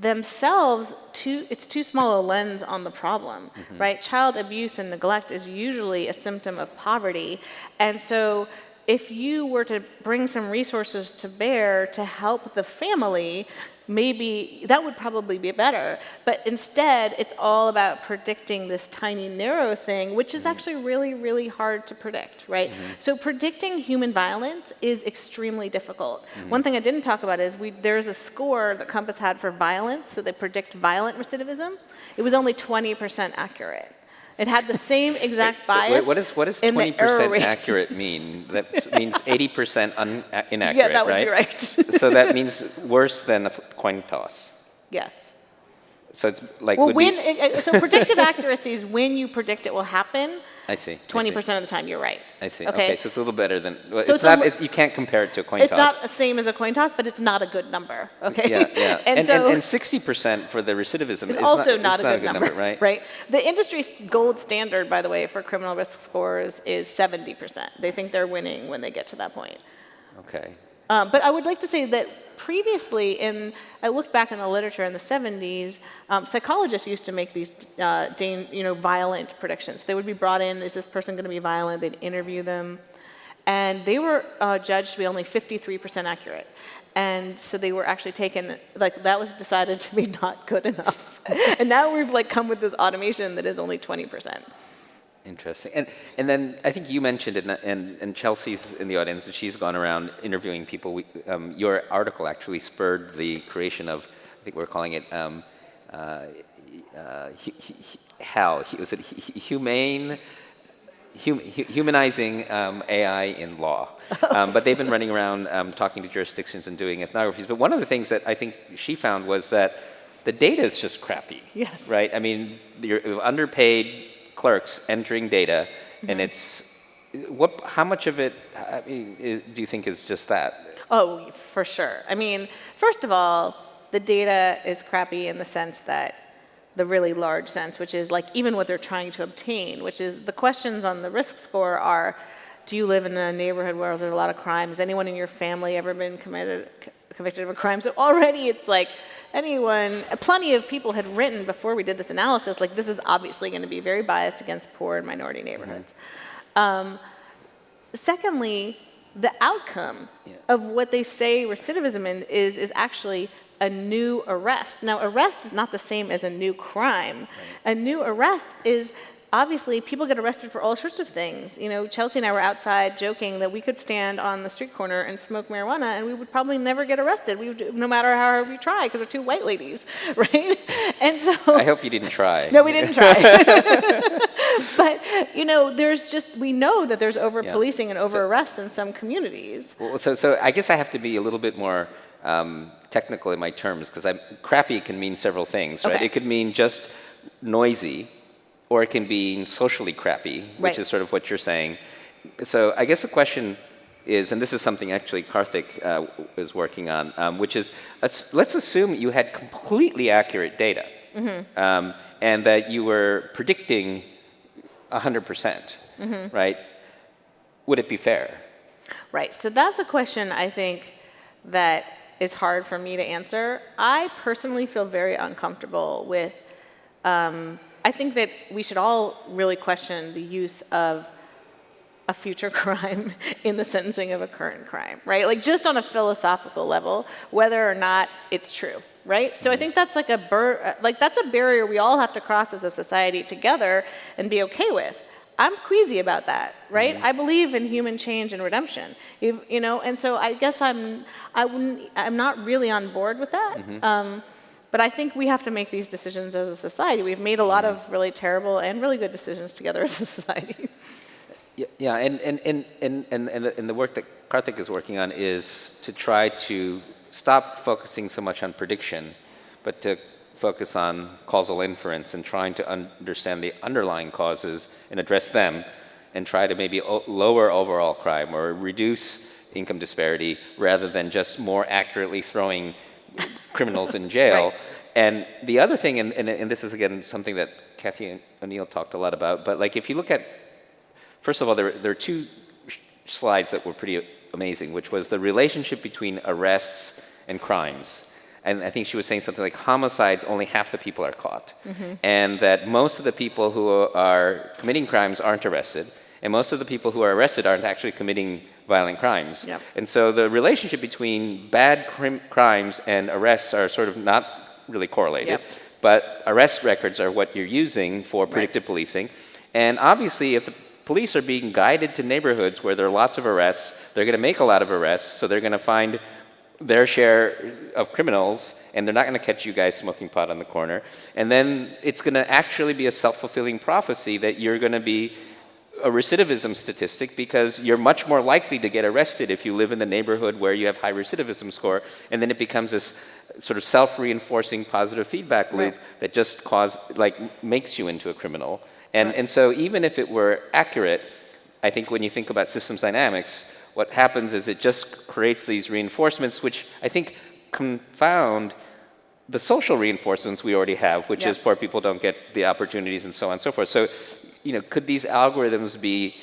themselves too it's too small a lens on the problem mm -hmm. right child abuse and neglect is usually a symptom of poverty and so if you were to bring some resources to bear to help the family maybe that would probably be better. But instead, it's all about predicting this tiny narrow thing, which is mm-hmm. actually really, really hard to predict, right? Mm -hmm. So predicting human violence is extremely difficult. Mm -hmm. One thing I didn't talk about is we, there's a score that COMPAS had for violence, so they predict violent recidivism. It was only 20% accurate. It had the same exact Wait, wait, bias. what, is, what does in 20% error rate. accurate mean? That means 80% un- a- inaccurate, Yeah, that would right? be right. so that means worse than a coin toss. yes. So it's like Well, when, be, it- it- so predictive accuracy is when you predict it will happen. I see. 20% of the time, you're right. I see. Okay. Okay. so it's a little better than. Well, So it's, it's not. li- It, you can't compare it to a coin It's toss. It's not the same as a coin toss, but it's not a good number. Okay. Yeah, yeah. and, and, so and, 60% for the recidivism it's is also not, not, it's a, good number, right? Right. The industry's gold standard, by the way, for criminal risk scores is 70%. They think they're winning when they get to that point. Okay. Um, but I would like to say that previously, in I looked back in the literature in the 70s, um, psychologists used to make these, uh, you know, violent predictions. They would be brought in. Is this person going to be violent? They'd interview them, and they were uh, judged to be only 53% accurate. And so they were actually taken, like that was decided to be not good enough. and now we've like come with this automation that is only 20%. Interesting. And, and then I think you mentioned it, and, and Chelsea's in the audience, and she's gone around interviewing people. We, um, your article actually spurred the creation of, I think we're calling it um, uh, uh, HAL. Was it hu- hu- humane? hum, humanizing um, AI in law. Um, but they've been running around um, talking to jurisdictions and doing ethnographies. But one of the things that I think she found was that the data is just crappy. Yes. Right? I mean, you're underpaid clerks entering data, and mm-hmm. it's what? How much of it uh, I mean, do you think is just that? Oh, for sure. I mean, first of all, the data is crappy in the sense that the really large sense, which is like even what they're trying to obtain, which is the questions on the risk score are do you live in a neighborhood where there's a lot of crime? Has anyone in your family ever been committed, convicted of a crime? So already it's like anyone, plenty of people had written before we did this analysis, like this is obviously going to be very biased against poor and minority neighborhoods. Um, Secondly, the outcome of what they say recidivism is is actually a new arrest. Now, arrest is not the same as a new crime. A new arrest is obviously people get arrested for all sorts of things. You know, Chelsea and I were outside joking that we could stand on the street corner and smoke marijuana and we would probably never get arrested. We would, no matter how hard we try because we're two white ladies, right? And so I hope you didn't try. no, we didn't try. but you know, there's just we know that there's over policing and over arrests in some communities. Well, so, so I guess I have to be a little bit more um, technical in my terms because I crappy can mean several things, right? Okay. It could mean just noisy, or it can be socially crappy, which Right. is sort of what you're saying. So I guess the question is, and this is something actually Karthik uh, is working on, um, which is let's, let's assume you had completely accurate data, Mm-hmm. um, and that you were predicting 100%, percent Mm-hmm. right? Would it be fair? Right. So that's a question I think that is hard for me to answer. I personally feel very uncomfortable with. Um, I think that we should all really question the use of a future crime in the sentencing of a current crime, right? Like just on a philosophical level, whether or not it's true, right? So I mm-hmm. think that's like a bur- like that's a barrier we all have to cross as a society together and be okay with. I'm queasy about that, right? Mm-hmm. I believe in human change and redemption, if, you know, and so I guess I'm I wouldn't I'm not really on board with that. Mm-hmm. Um, but I think we have to make these decisions as a society. We've made a lot of mm-hmm. really terrible and really good decisions together as a society. Yeah, yeah and, and, and, and, and, and, the, work that Karthik is working on is to try to stop focusing so much on prediction, but to focus on causal inference and trying to understand the underlying causes and address them and try to maybe o- lower overall crime or reduce income disparity rather than just more accurately throwing criminals in jail. Right. And the other thing, and, and, and this is again something that Cathy O'Neil talked a lot about, but like if you look at First of all, there, there are two sh- slides that were pretty amazing, which was the relationship between arrests and crimes. And I think she was saying something like homicides, only half the people are caught. Mm-hmm. And that most of the people who are committing crimes aren't arrested. And most of the people who are arrested aren't actually committing violent crimes. Yep. And so the relationship between bad crim- crimes and arrests are sort of not really correlated. Yep. But arrest records are what you're using for predictive policing. And obviously, if the police are being guided to neighborhoods where there are lots of arrests, they're going to make a lot of arrests, so they're going to find their share of criminals, and they're not going to catch you guys smoking pot on the corner. And then it's going to actually be a self-fulfilling prophecy that you're going to be a recidivism statistic because you're much more likely to get arrested if you live in the neighborhood where you have high recidivism score, and then it becomes this sort of self-reinforcing positive feedback loop Right. that just cause like makes you into a criminal. And and so even if it were accurate, I think when you think about systems dynamics, what happens is it just creates these reinforcements, which I think confound the social reinforcements we already have, which Yeah. is poor people don't get the opportunities and so on and so forth. So, you know, could these algorithms be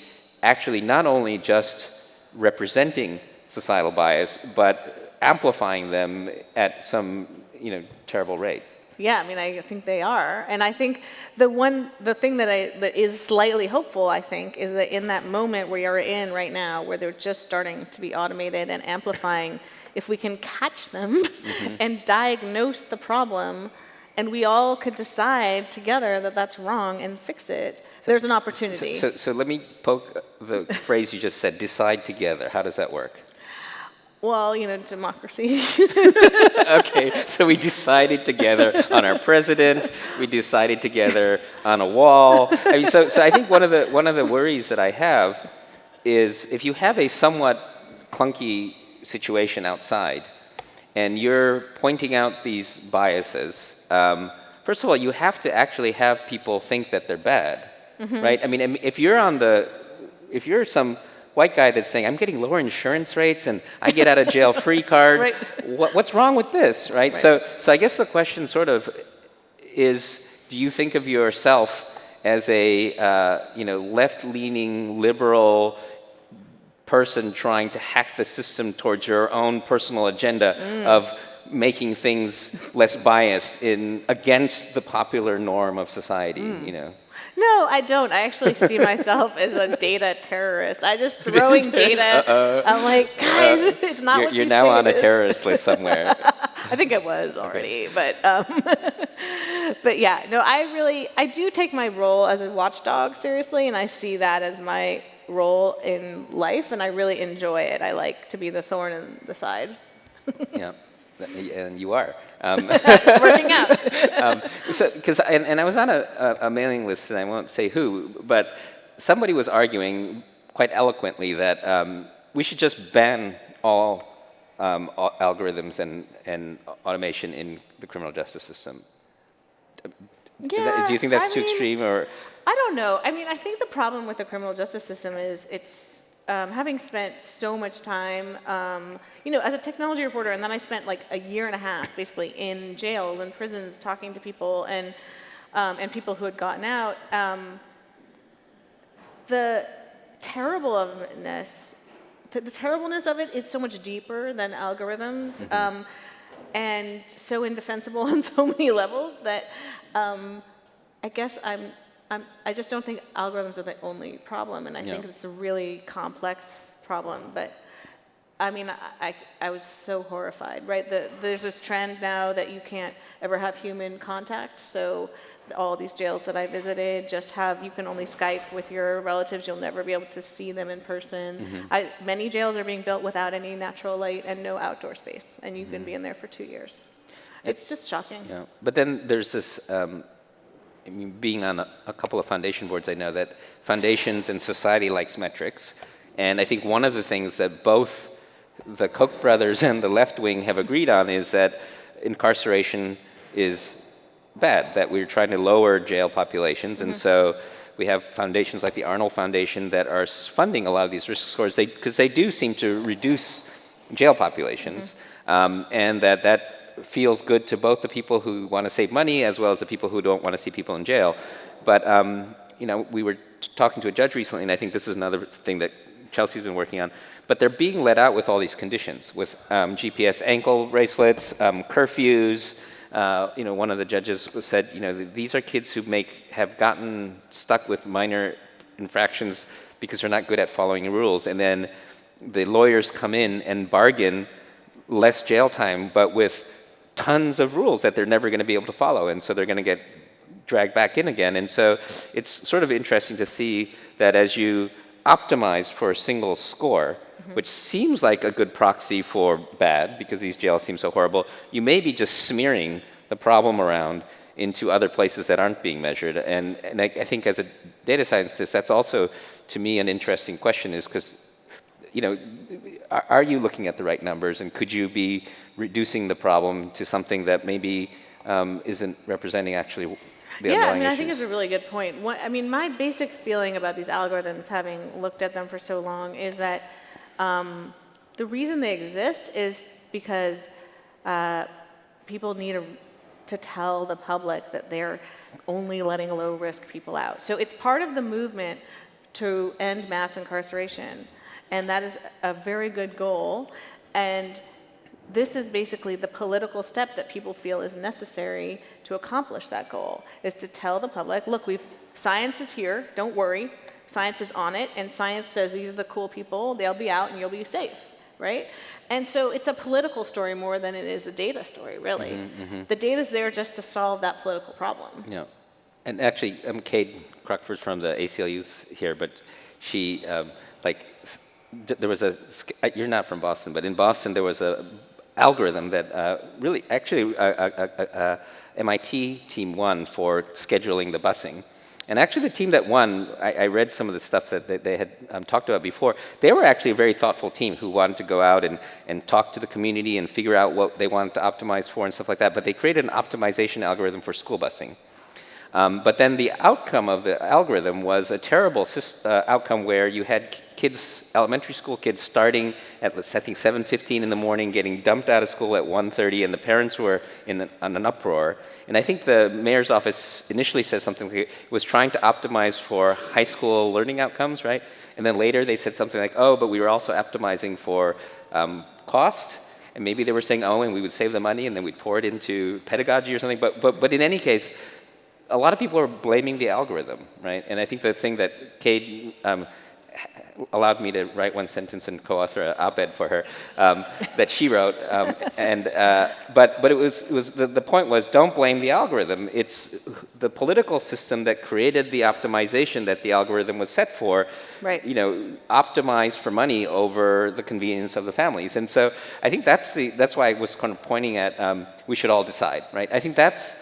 actually not only just representing societal bias, but amplifying them at some, you know, terrible rate? Yeah, I mean, I think they are, and I think the one, the thing that I that is slightly hopeful, I think, is that in that moment we are in right now, where they're just starting to be automated and amplifying, if we can catch them mm-hmm. and diagnose the problem, and we all could decide together that that's wrong and fix it, there's an opportunity. So, so let me poke the phrase you just said, decide together. How does that work? well, you know, democracy. okay, so we decided together on our president. We decided together on a wall. I mean, so, so I think one of the one of the worries that I have is if you have a somewhat clunky situation outside, and you're pointing out these biases. Um, first of all, you have to actually have people think that they're bad, Mm-hmm. right? I mean, if you're on the, if you're some white guy that's saying, I'm getting lower insurance rates and I get out of jail free card. Right. What, what's wrong with this, right? So, so I guess the question sort of is, do you think of yourself as a uh, you know left-leaning liberal person trying to hack the system towards your own personal agenda mm. of making things less biased in against the popular norm of society? Mm. You know. No, I don't. I actually see myself as a data terrorist. I just throwing data. Uh -oh. I'm like, guys, it's not what You're, what you're you now on a terrorist list somewhere. I think I was already, but um, but yeah, no, I really I do take my role as a watchdog seriously, and I see that as my role in life, and I really enjoy it. I like to be the thorn in the side. yeah, and you are. Um, It's working out. um, so, because and, and I was on a, a, a mailing list, and I won't say who, but somebody was arguing quite eloquently that um, we should just ban all um, algorithms and, and automation in the criminal justice system. Yeah, Do you think that's I too mean, extreme, or I don't know. I mean, I think the problem with the criminal justice system is it's um, having spent so much time, um, you know, as a technology reporter, and then I spent like a year and a half basically in jails and prisons talking to people and um, and people who had gotten out. Um, the terribleness, the, terribleness of it is so much deeper than algorithms. Um, and so indefensible on so many levels that um, I guess I'm, I'm, I just don't think algorithms are the only problem, and I think it's a really complex problem. But I mean, I, I, I was so horrified, right? The, there's this trend now that you can't ever have human contact. So all these jails that I visited just have, you can only Skype with your relatives. You'll never be able to see them in person. Mm-hmm. I, many jails are being built without any natural light and no outdoor space, and you can be mm-hmm. in there for two years. It's just shocking. Yeah, but then there's this. Um, I mean, being on a, a couple of foundation boards, I know that foundations and society likes metrics, and I think one of the things that both the Koch brothers and the left wing have agreed on is that incarceration is bad. That we're trying to lower jail populations, and so we have foundations like the Arnold Foundation that are funding a lot of these risk scores. Because they, do seem to reduce jail populations, um, and that that feels good to both the people who want to save money as well as the people who don't want to see people in jail. But um, you know, we were talking to a judge recently, and I think this is another thing that Chelsea's been working on. But they're being let out with all these conditions, with um, GPS ankle bracelets, um, curfews. Uh, you know, one of the judges said, you know, these are kids who make have gotten stuck with minor infractions because they're not good at following rules, and then the lawyers come in and bargain less jail time, but with tons of rules that they're never going to be able to follow, and so they're going to get dragged back in again. And so it's sort of interesting to see that as you optimize for a single score, mm-hmm. which seems like a good proxy for bad because these jails seem so horrible, you may be just smearing the problem around into other places that aren't being measured. And, and I, I think as a data scientist, that's also, to me, an interesting question is because, you know, are, you looking at the right numbers and could you be reducing the problem to something that maybe um, isn't representing actually the yeah, I mean, issues? I think it's a really good point. What, I mean, my basic feeling about these algorithms, having looked at them for so long, is that um, the reason they exist is because uh, people need a, to tell the public that they're only letting low risk people out. So it's part of the movement to end mass incarceration. And that is a very good goal. And this is basically the political step that people feel is necessary to accomplish that goal, is to tell the public, look, we've, science is here, don't worry, science is on it, and science says these are the cool people, they'll be out and you'll be safe, right? And so it's a political story more than it is a data story, really. Mm -hmm, mm -hmm. The data's there just to solve that political problem. Yeah. And actually, um, Kade Crockford's from the ACLU's here, but she, um, like, there was a, you're not from Boston, but in Boston there was a algorithm that uh, really, actually, uh, uh, uh, uh MIT team won for scheduling the busing. And actually the team that won, I, I read some of the stuff that they, they had um, talked about before, they were actually a very thoughtful team who wanted to go out and, and talk to the community and figure out what they wanted to optimize for and stuff like that, but they created an optimization algorithm for school busing. Um, but then the outcome of the algorithm was a terrible uh, outcome where you had kids, elementary school kids starting at, I think, 7.15 in the morning, getting dumped out of school at 1.30, and the parents were in an, an, uproar. And I think the mayor's office initially said something like it was trying to optimize for high school learning outcomes, right? And then later they said something like, oh, but we were also optimizing for um, cost. And maybe they were saying, oh, and we would save the money, and then we'd pour it into pedagogy or something. But, but, but in any case, a lot of people are blaming the algorithm, right? And I think the thing that Kade um, allowed me to write one sentence and co-author an op-ed for her um, that she wrote. Um, and, uh, but but it was, it was the, the point was don't blame the algorithm. It's the political system that created the optimization that the algorithm was set for, right. you know, optimized for money over the convenience of the families. And so I think that's, the, that's why I was kind of pointing at um, we should all decide, right? I think that's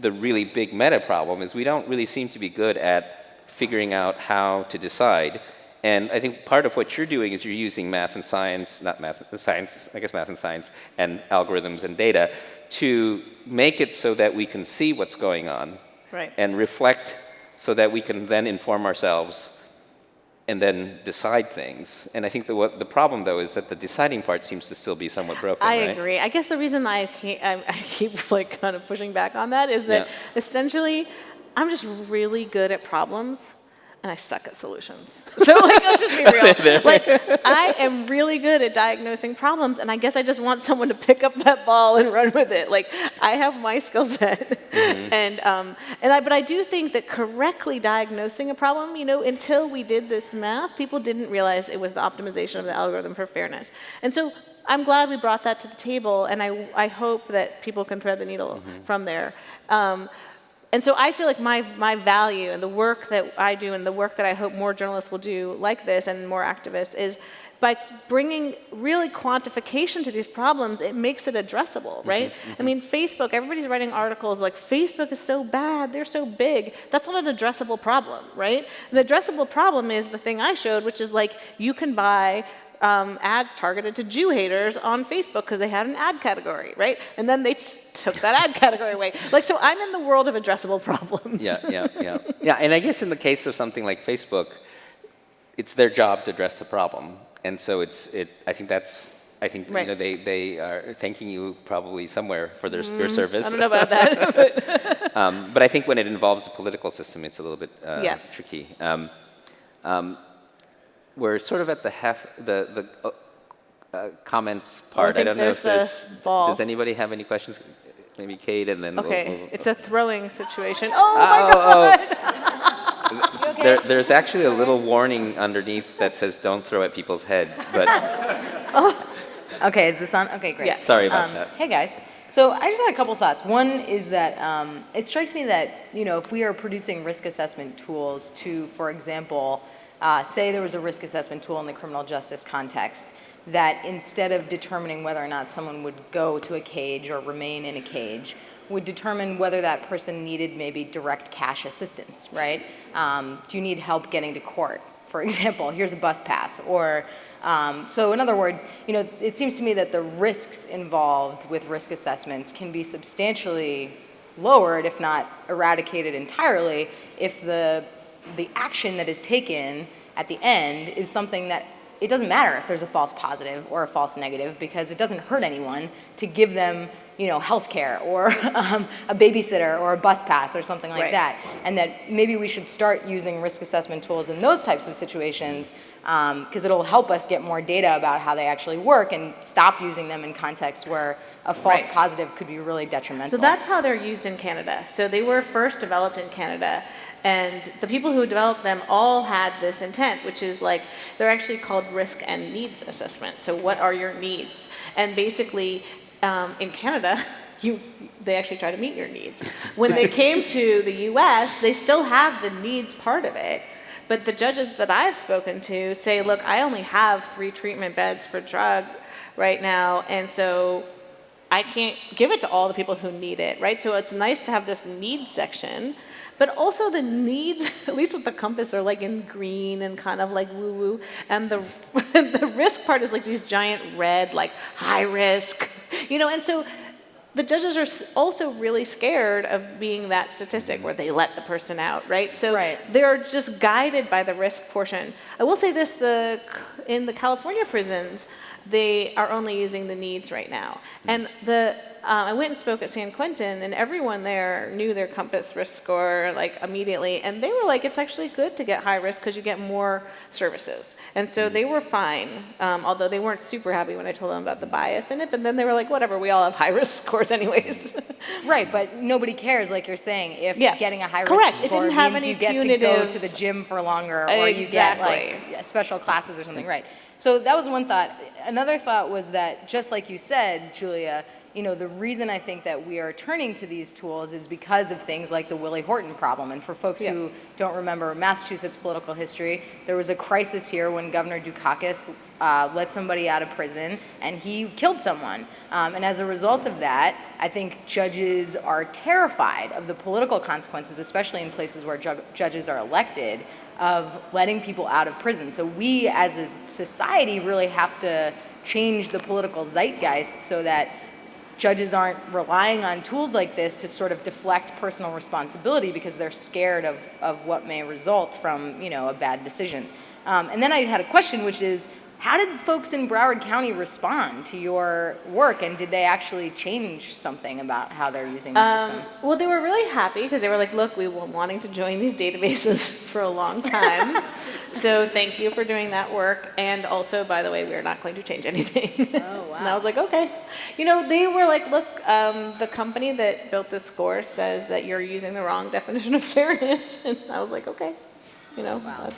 the really big meta problem is we don't really seem to be good at figuring out how to decide. And I think part of what you're doing is you're using math and science, not math, science, I guess math and science, and algorithms and data to make it so that we can see what's going on right. and reflect so that we can then inform ourselves and then decide things. And I think the, what, the problem, though, is that the deciding part seems to still be somewhat broken, I right? agree. I guess the reason I keep, I, I keep like kind of pushing back on that is that yeah. essentially I'm just really good at problems and I suck at solutions. So like, let's just be real. like, I am really good at diagnosing problems, and I guess I just want someone to pick up that ball and run with it. Like, I have my skill set, mm -hmm. and um, and I, but I do think that correctly diagnosing a problem, you know, until we did this math, people didn't realize it was the optimization of the algorithm for fairness, and so. I'm glad we brought that to the table, and I, I hope that people can thread the needle mm -hmm. from there. Um, and so I feel like my, my value and the work that I do and the work that I hope more journalists will do like this and more activists is by bringing really quantification to these problems, it makes it addressable, mm-hmm, right? Mm -hmm, mm -hmm. I mean, Facebook, everybody's writing articles like, Facebook is so bad, they're so big. That's not an addressable problem, right? The addressable problem is the thing I showed, which is like, you can buy um, ads targeted to Jew haters on Facebook because they had an ad category, right? And then they took that ad category away. Like, so I'm in the world of addressable problems. Yeah, yeah, yeah. yeah, and I guess in the case of something like Facebook, it's their job to address the problem. And so it's, it, I think that's, I think right. you know, they, they are thanking you probably somewhere for their, mm, your service. I don't know about that. but. Um, but I think when it involves the political system, it's a little bit uh, yeah. tricky. Um, um, we're sort of at the half, the, the uh, uh, comments part. I, I don't know if there's, ball. does anybody have any questions? Maybe Kade and then Okay, we'll, we'll, it's a throwing situation. Oh, oh my God! okay? there, there's actually a little warning underneath that says don't throw at people's head, but. oh. Okay, is this on? Okay, great. Yeah. Sorry about um, that. Hey guys. So I just had a couple thoughts. One is that um, it strikes me that, you know, if we are producing risk assessment tools to, for example, uh, say there was a risk assessment tool in the criminal justice context that instead of determining whether or not someone would go to a cage or remain in a cage, would determine whether that person needed maybe direct cash assistance, right? Um, do you need help getting to court? For example, here's a bus pass. Or, um, so in other words, you know, it seems to me that the risks involved with risk assessments can be substantially lowered, if not eradicated entirely, if the, the action that is taken at the end is something that it doesn't matter if there's a false positive or a false negative because it doesn't hurt anyone to give them, you know, health care or um, a babysitter or a bus pass or something like Right. that. And that maybe we should start using risk assessment tools in those types of situations because it'll help us get more data about how they actually work and stop using them in contexts where a false Right. positive could be really detrimental. So that's how they're used in Canada. So they were first developed in Canada. And the people who developed them all had this intent, which is like, they're actually called risk and needs assessment. So what are your needs? And basically, um, in Canada, you, they actually try to meet your needs. When they came to the US, they still have the needs part of it. But the judges that I've spoken to say, look, I only have three treatment beds for drug right now. And so I can't give it to all the people who need it, right? So it's nice to have this needs section, but also the needs, at least with the COMPAS, are like in green and kind of like woo woo, and the the risk part is like these giant red, like high risk, you know. And so the judges are also really scared of being that statistic where they let the person out, right? So Right. they're just guided by the risk portion. I will say this: the in the California prisons, they are only using the needs right now. And the uh, I went and spoke at San Quentin, and everyone there knew their COMPAS risk score like immediately, and they were like, "It's actually good to get high risk because you get more services." And so they were fine, um, although they weren't super happy when I told them about the bias in it. But then they were like, "Whatever, we all have high risk scores anyways." Right, but nobody cares, like you're saying, if Yeah. getting a high risk Correct. It score didn't have means any you get to go to the gym for longer, or you get like special classes or something. Right. So that was one thought. Another thought was that, just like you said, Julia, you know, the reason I think that we are turning to these tools is because of things like the Willie Horton problem. And for folks Yeah. who don't remember Massachusetts political history, there was a crisis here when Governor Dukakis uh, let somebody out of prison and he killed someone. Um, and as a result of that, I think judges are terrified of the political consequences, especially in places where ju- judges are elected, of letting people out of prison. So we as a society really have to change the political zeitgeist so that judges aren't relying on tools like this to sort of deflect personal responsibility because they're scared of, of what may result from, you know, a bad decision. Um, and then I had a question, which is, how did folks in Broward County respond to your work, and did they actually change something about how they're using the Um, system? well, they were really happy because they were like, look, we were wanting to join these databases for a long time. so thank you for doing that work. And also, by the way, we are not going to change anything. Oh, wow. and I was like, okay. You know, they were like, look, um, the company that built this score says that you're using the wrong definition of fairness. And I was like, okay. You know, Wow.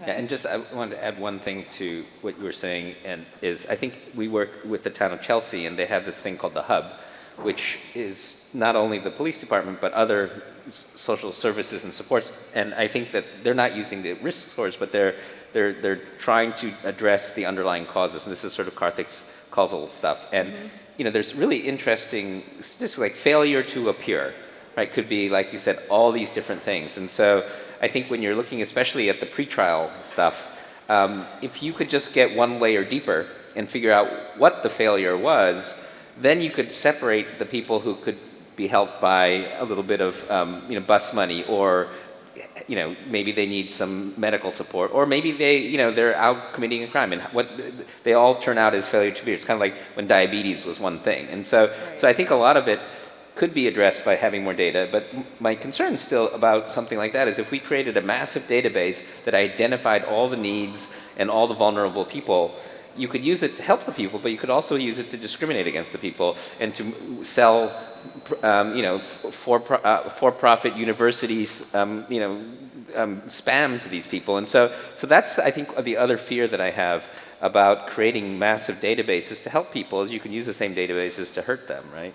Yeah, and just I wanted to add one thing to what you were saying, and is I think we work with the town of Chelsea, and they have this thing called the Hub, which is not only the police department but other social services and supports. And I think that they're not using the risk scores, but they're they're they're trying to address the underlying causes, and this is sort of Karthik's causal stuff. And mm-hmm. you know, there's really interesting statistics like failure to appear right? Could be, like you said, all these different things. And so I think when you're looking especially at the pretrial stuff, um, if you could just get one layer deeper and figure out what the failure was, then you could separate the people who could be helped by a little bit of, um, you know, bus money or you know, maybe they need some medical support, or maybe they, you know, they're out committing a crime, and what they all turn out as failure to appear. It's kind of like when diabetes was one thing, and so, so I think a lot of it could be addressed by having more data. But my concern still about something like that is if we created a massive database that identified all the needs and all the vulnerable people. You could use it to help the people, but you could also use it to discriminate against the people and to sell um, you know, for, uh, for-profit universities, um, you know, um, spam to these people. And so, so that's, I think, the other fear that I have about creating massive databases to help people is you can use the same databases to hurt them, right?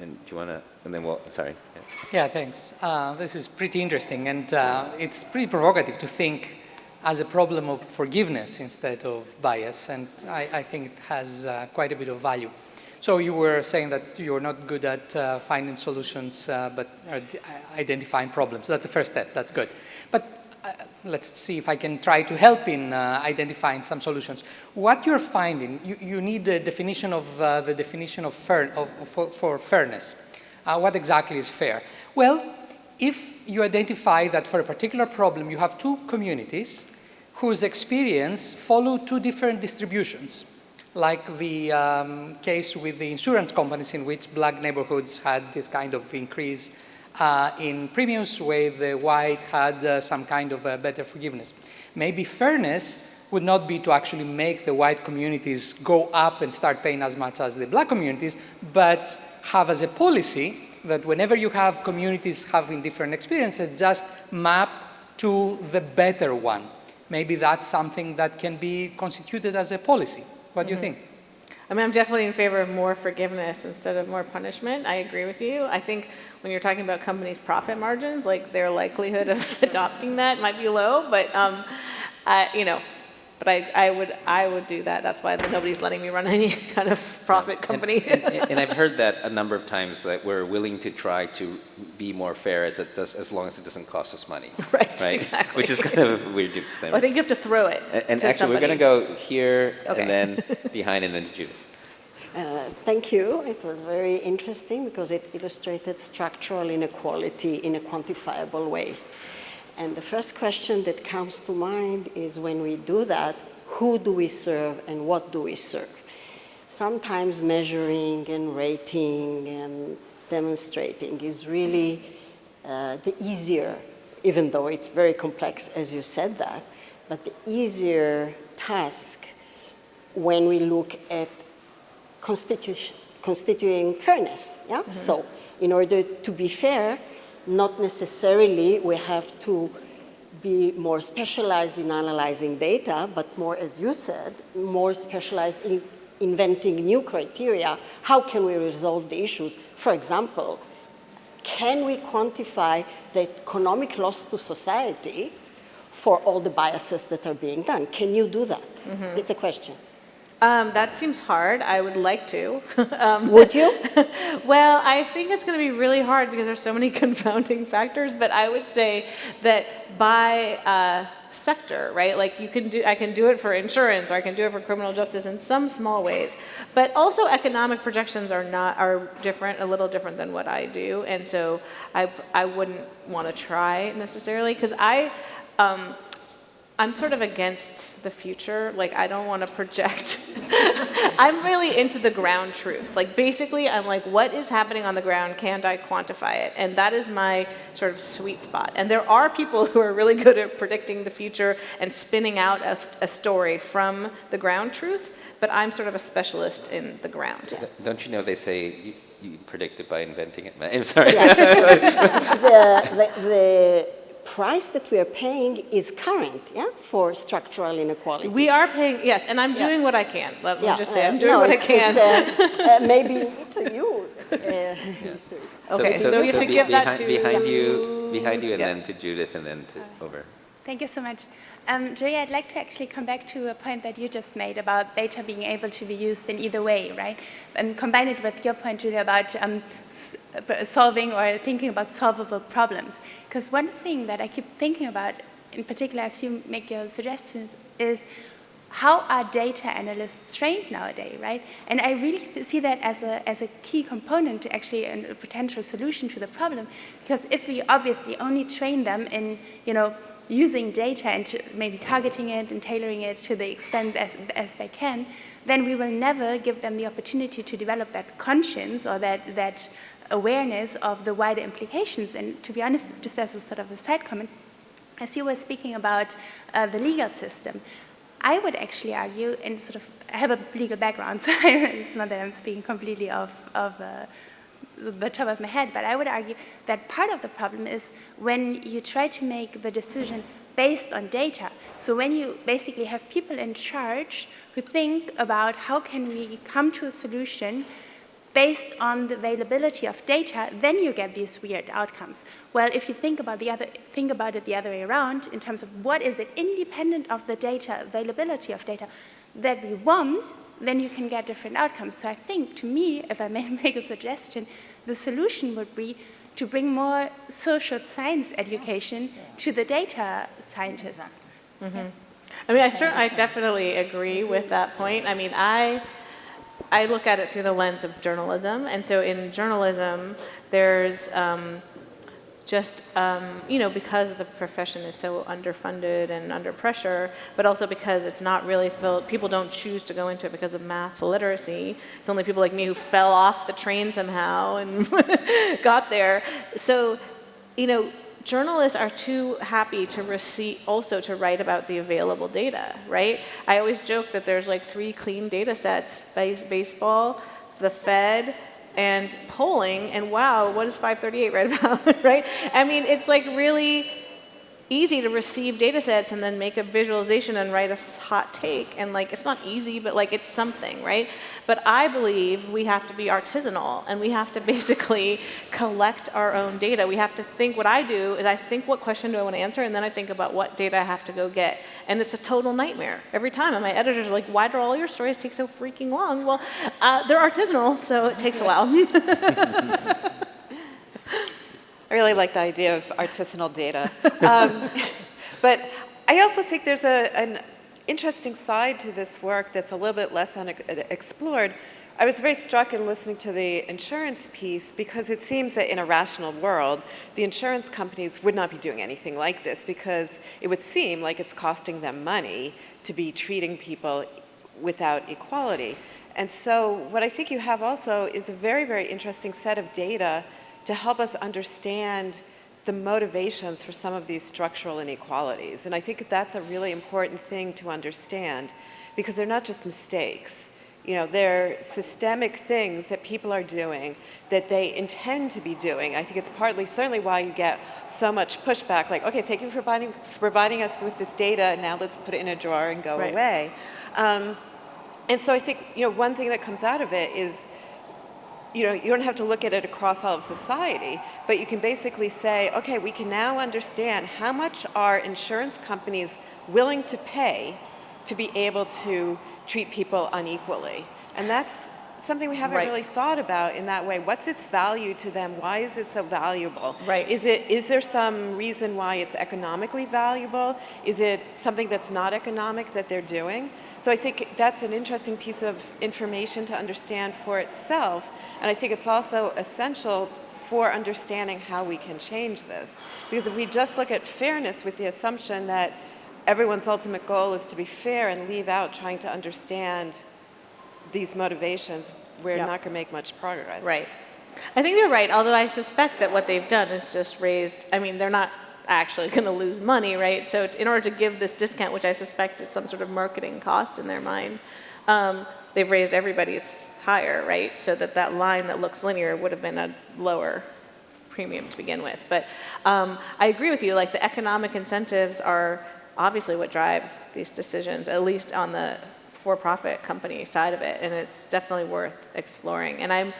And do you want to, and then we'll, sorry. Yeah. Yeah, thanks. Uh, this is pretty interesting, and uh, it's pretty provocative to think as a problem of forgiveness instead of bias, and I, I think it has uh, quite a bit of value. So you were saying that you're not good at uh, finding solutions, uh, but uh, identifying problems. That's the first step, that's good. Uh, let's see if I can try to help in uh, identifying some solutions. What you're finding, you, you need a definition of uh, the definition of, fair, of for, for, fairness. what exactly is fair? Well, if you identify that for a particular problem you have two communities whose experience follow two different distributions, like the um, case with the insurance companies in which black neighborhoods had this kind of increase uh, in premiums where the white had uh, some kind of better forgiveness. Maybe fairness would not be to actually make the white communities go up and start paying as much as the black communities, but have as a policy that whenever you have communities having different experiences, just map to the better one. Maybe that's something that can be constituted as a policy. What do you mm -hmm. think? I mean, I'm definitely in favor of more forgiveness instead of more punishment. I agree with you. I think when you're talking about companies' profit margins, like their likelihood of adopting that might be low, but um, I, you know, but I, I, would, I would do that. That's why nobody's letting me run any kind of profit company. And, and, and, I've heard that a number of times that we're willing to try to be more fair as it does, as long as it doesn't cost us money. Right, right? exactly. Which is kind of a weird disclaimer. Well, I think you have to throw it. And, and actually, somebody. we're going to go here okay. and then behind and then to Judith. Uh, thank you. It was very interesting because it illustrated structural inequality in a quantifiable way. And the first question that comes to mind is when we do that, who do we serve and what do we serve? Sometimes measuring and rating and demonstrating is really uh, the easier, even though it's very complex as you said that, but the easier task when we look at constituting fairness. Yeah? Mm -hmm. So in order to be fair, not necessarily we have to be more specialized in analyzing data, but more, as you said, more specialized in inventing new criteria. How can we resolve the issues? For example, can we quantify the economic loss to society for all the biases that are being done? Can you do that? Mm -hmm. It's a question. Um, that seems hard. I would like to. um, would you? well, I think it's going to be really hard because there's so many confounding factors. But I would say that by uh, sector, right? Like you can do, I can do it for insurance, or I can do it for criminal justice in some small ways. But also, economic projections are not are different, a little different than what I do, and so I I wouldn't want to try necessarily because I. Um, I'm sort of against the future. Like, I don't want to project. I'm really into the ground truth. Like, basically, I'm like, what is happening on the ground? Can't I quantify it? And that is my sort of sweet spot. And there are people who are really good at predicting the future and spinning out a, a story from the ground truth, but I'm sort of a specialist in the ground. Don't you know they say you, you predict it by inventing it? I'm sorry. Yeah. the, the, the price that we are paying is current, yeah, for structural inequality. We are paying, yes, and I'm doing yeah. what I can. Let yeah. me just say, I'm uh, doing uh, no, what I can. Uh, uh, maybe to you, uh, Okay, so, so, so, you have to give behind, that to behind you, behind you, and then to Judith, and then to over. Thank you so much. Um, Julia, I'd like to actually come back to a point that you just made about data being able to be used in either way, right? And combine it with your point, Julia, about um, solving or thinking about solvable problems. Because one thing that I keep thinking about, in particular as you make your suggestions, is how are data analysts trained nowadays, right? And I really see that as a, as a key component to actually a potential solution to the problem. Because if we obviously only train them in, you know, using data and maybe targeting it and tailoring it to the extent as, as they can, then we will never give them the opportunity to develop that conscience or that, that awareness of the wider implications. And to be honest, just as a sort of a side comment, as you were speaking about uh, the legal system, I would actually argue, and sort of, I have a legal background, so it's not that I'm speaking completely of, of uh, the top of my head, but I would argue that part of the problem is when you try to make the decision based on data. So when you basically have people in charge who think about how can we come to a solution based on the availability of data, then you get these weird outcomes. Well, if you think about, the other, think about it the other way around, in terms of what is it independent of the data, availability of data, that we want, then you can get different outcomes. So I think, to me, if I may make a suggestion, the solution would be to bring more social science education to the data scientists. Mm -hmm. I mean, I certainly, I definitely agree with that point. I mean, I I look at it through the lens of journalism. And so in journalism, there's um, just, um, you know, because the profession is so underfunded and under pressure, but also because it's not really filled, people don't choose to go into it because of math literacy. It's only people like me who fell off the train somehow and got there. So, you know, journalists are too happy to receive, also to write about the available data, right? I always joke that there's like three clean data sets, base, baseball, the Fed, and polling, and wow, what is 538 write about, right? I mean, it's like really easy to receive data sets and then make a visualization and write a hot take. And like, it's not easy, but like it's something, right? But I believe we have to be artisanal and we have to basically collect our own data. We have to think, what I do is I think what question do I want to answer and then I think about what data I have to go get. And it's a total nightmare every time. And my editors are like, why do all your stories take so freaking long? Well, uh, they're artisanal, so it takes a while. I really like the idea of artisanal data. Um, but I also think there's a, an interesting side to this work that's a little bit less explored. I was very struck in listening to the insurance piece because it seems that in a rational world, the insurance companies would not be doing anything like this because it would seem like it's costing them money to be treating people without equality. And so what I think you have also is a very, very interesting set of data to help us understand the motivations for some of these structural inequalities. And I think that's a really important thing to understand because they're not just mistakes. You know, they're systemic things that people are doing that they intend to be doing. I think it's partly, certainly why you get so much pushback, like, okay, thank you for providing, for providing us with this data, now let's put it in a drawer and go right. away. Um, and so I think, you know, one thing that comes out of it is you know, you don't have to look at it across all of society, but you can basically say, okay, we can now understand how much are insurance companies willing to pay to be able to treat people unequally. And that's something we haven't right. really thought about in that way. What's its value to them? Why is it so valuable? Right. Is it is there some reason why it's economically valuable? Is it something that's not economic that they're doing? So I think that's an interesting piece of information to understand for itself. And I think it's also essential for understanding how we can change this. Because if we just look at fairness with the assumption that everyone's ultimate goal is to be fair and leave out trying to understand these motivations, we're yep. not going to make much progress. Right. I think they're right, although I suspect that what they've done is just raised, I mean, they're not actually going to lose money, right? So in order to give this discount, which I suspect is some sort of marketing cost in their mind, um, they've raised everybody's higher, right? So that that line that looks linear would have been a lower premium to begin with. But um, I agree with you, like the economic incentives are obviously what drive these decisions, at least on the for-profit company side of it, and it's definitely worth exploring. And I'm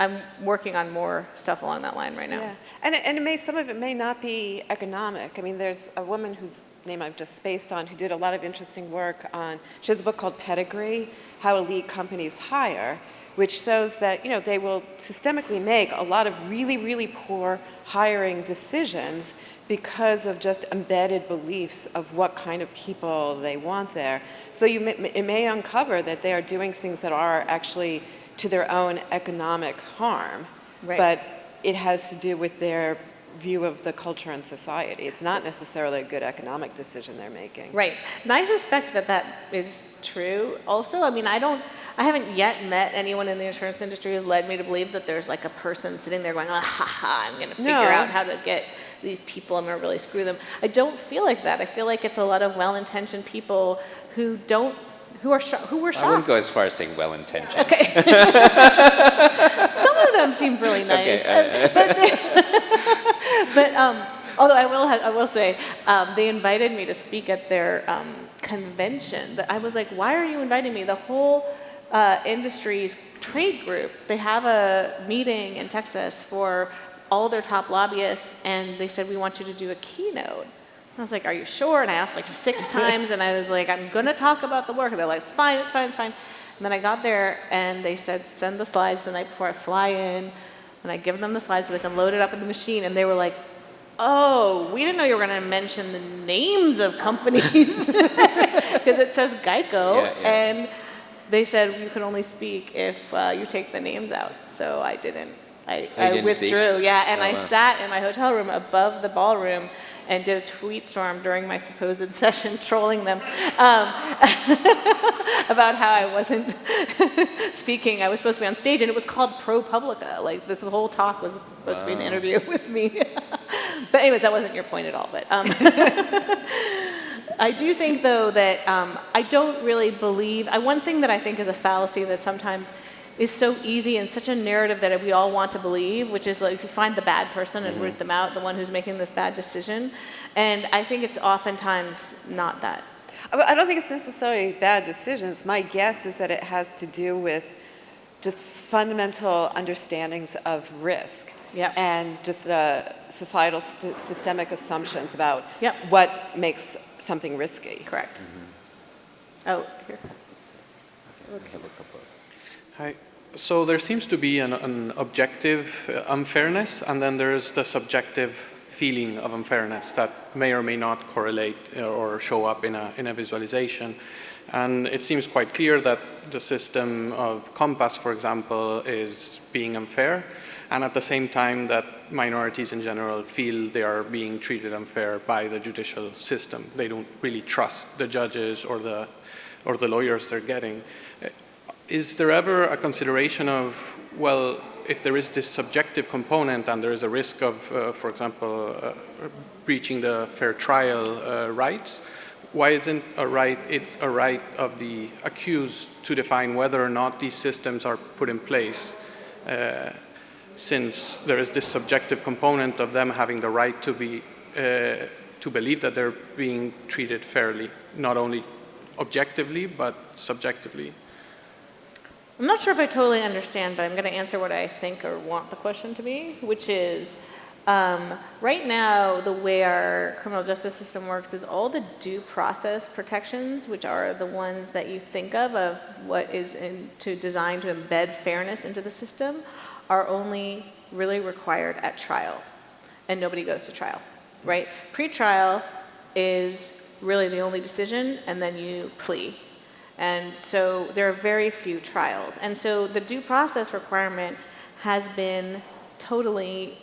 I'm working on more stuff along that line right now. Yeah, and, and it may, some of it may not be economic. I mean, there's a woman whose name I've just spaced on who did a lot of interesting work on, she has a book called Pedigree, How Elite Companies Hire, which shows that, you know, they will systemically make a lot of really, really poor hiring decisions because of just embedded beliefs of what kind of people they want there. So you may, it may uncover that they are doing things that are actually to their own economic harm, right. but it has to do with their view of the culture and society. It's not necessarily a good economic decision they're making. Right. And I suspect that that is true also. I mean, I don't, I haven't yet met anyone in the insurance industry who's led me to believe that there's like a person sitting there going, ah, ha ha, I'm going to figure no. out how to get these people, I'm going to really screw them. I don't feel like that. I feel like it's a lot of well-intentioned people who don't who are who were shocked. I wouldn't go as far as saying well-intentioned. Okay. Some of them seemed really nice, okay, uh, but, but um, although I will I will say um, they invited me to speak at their um, convention. But I was like, why are you inviting me? The whole uh, Industries trade group. They have a meeting in Texas for all their top lobbyists, and they said, we want you to do a keynote. I was like, are you sure? And I asked like six times, and I was like, I'm going to talk about the work. And they're like, it's fine, it's fine, it's fine. And then I got there, and they said, send the slides the night before I fly in. And I give them the slides so they can load it up in the machine. And they were like, oh, we didn't know you were going to mention the names of companies. Because it says Geico. Yeah, yeah. And they said, you can only speak if uh, you take the names out. So I didn't. I, Oh, I didn't speak? withdrew, yeah, and Oh, I wow. sat in my hotel room above the ballroom and did a tweet storm during my supposed session, trolling them um, about how I wasn't speaking. I was supposed to be on stage, and it was called ProPublica. Like this whole talk was supposed to be an interview with me. but anyways, that wasn't your point at all. But um, I do think, though, that um, I don't really believe. I, one thing that I think is a fallacy that sometimes is so easy and such a narrative that we all want to believe, which is like you find the bad person and root them out, the one who's making this bad decision. And I think it's oftentimes not that. I I don't think it's necessarily bad decisions. My guess is that it has to do with just fundamental understandings of risk. Yep. And just uh, societal st- systemic assumptions about Yep. what makes something risky. Correct. Oh, here. Hi. So there seems to be an, an objective uh, unfairness, and then there's the subjective feeling of unfairness that may or may not correlate uh, or show up in a, in a visualization. And it seems quite clear that the system of COMPAS, for example, is being unfair, and at the same time that minorities in general feel they are being treated unfair by the judicial system. They don't really trust the judges or the, or the lawyers they're getting. Is there ever a consideration of, well, if there is this subjective component and there is a risk of, uh, for example, uh, breaching the fair trial uh, rights, why isn't a right, it a right of the accused to define whether or not these systems are put in place? Uh, since there is this subjective component of them having the right to be, uh, to believe that they're being treated fairly, not only objectively, but subjectively. I'm not sure if I totally understand, but I'm going to answer what I think or want the question to be, which is um, right now, the way our criminal justice system works is all the due process protections, which are the ones that you think of, of what is in, to designed to embed fairness into the system, are only really required at trial. And nobody goes to trial, right? Pre-trial is really the only decision, and then you plea. And so there are very few trials. And so the due process requirement has been totally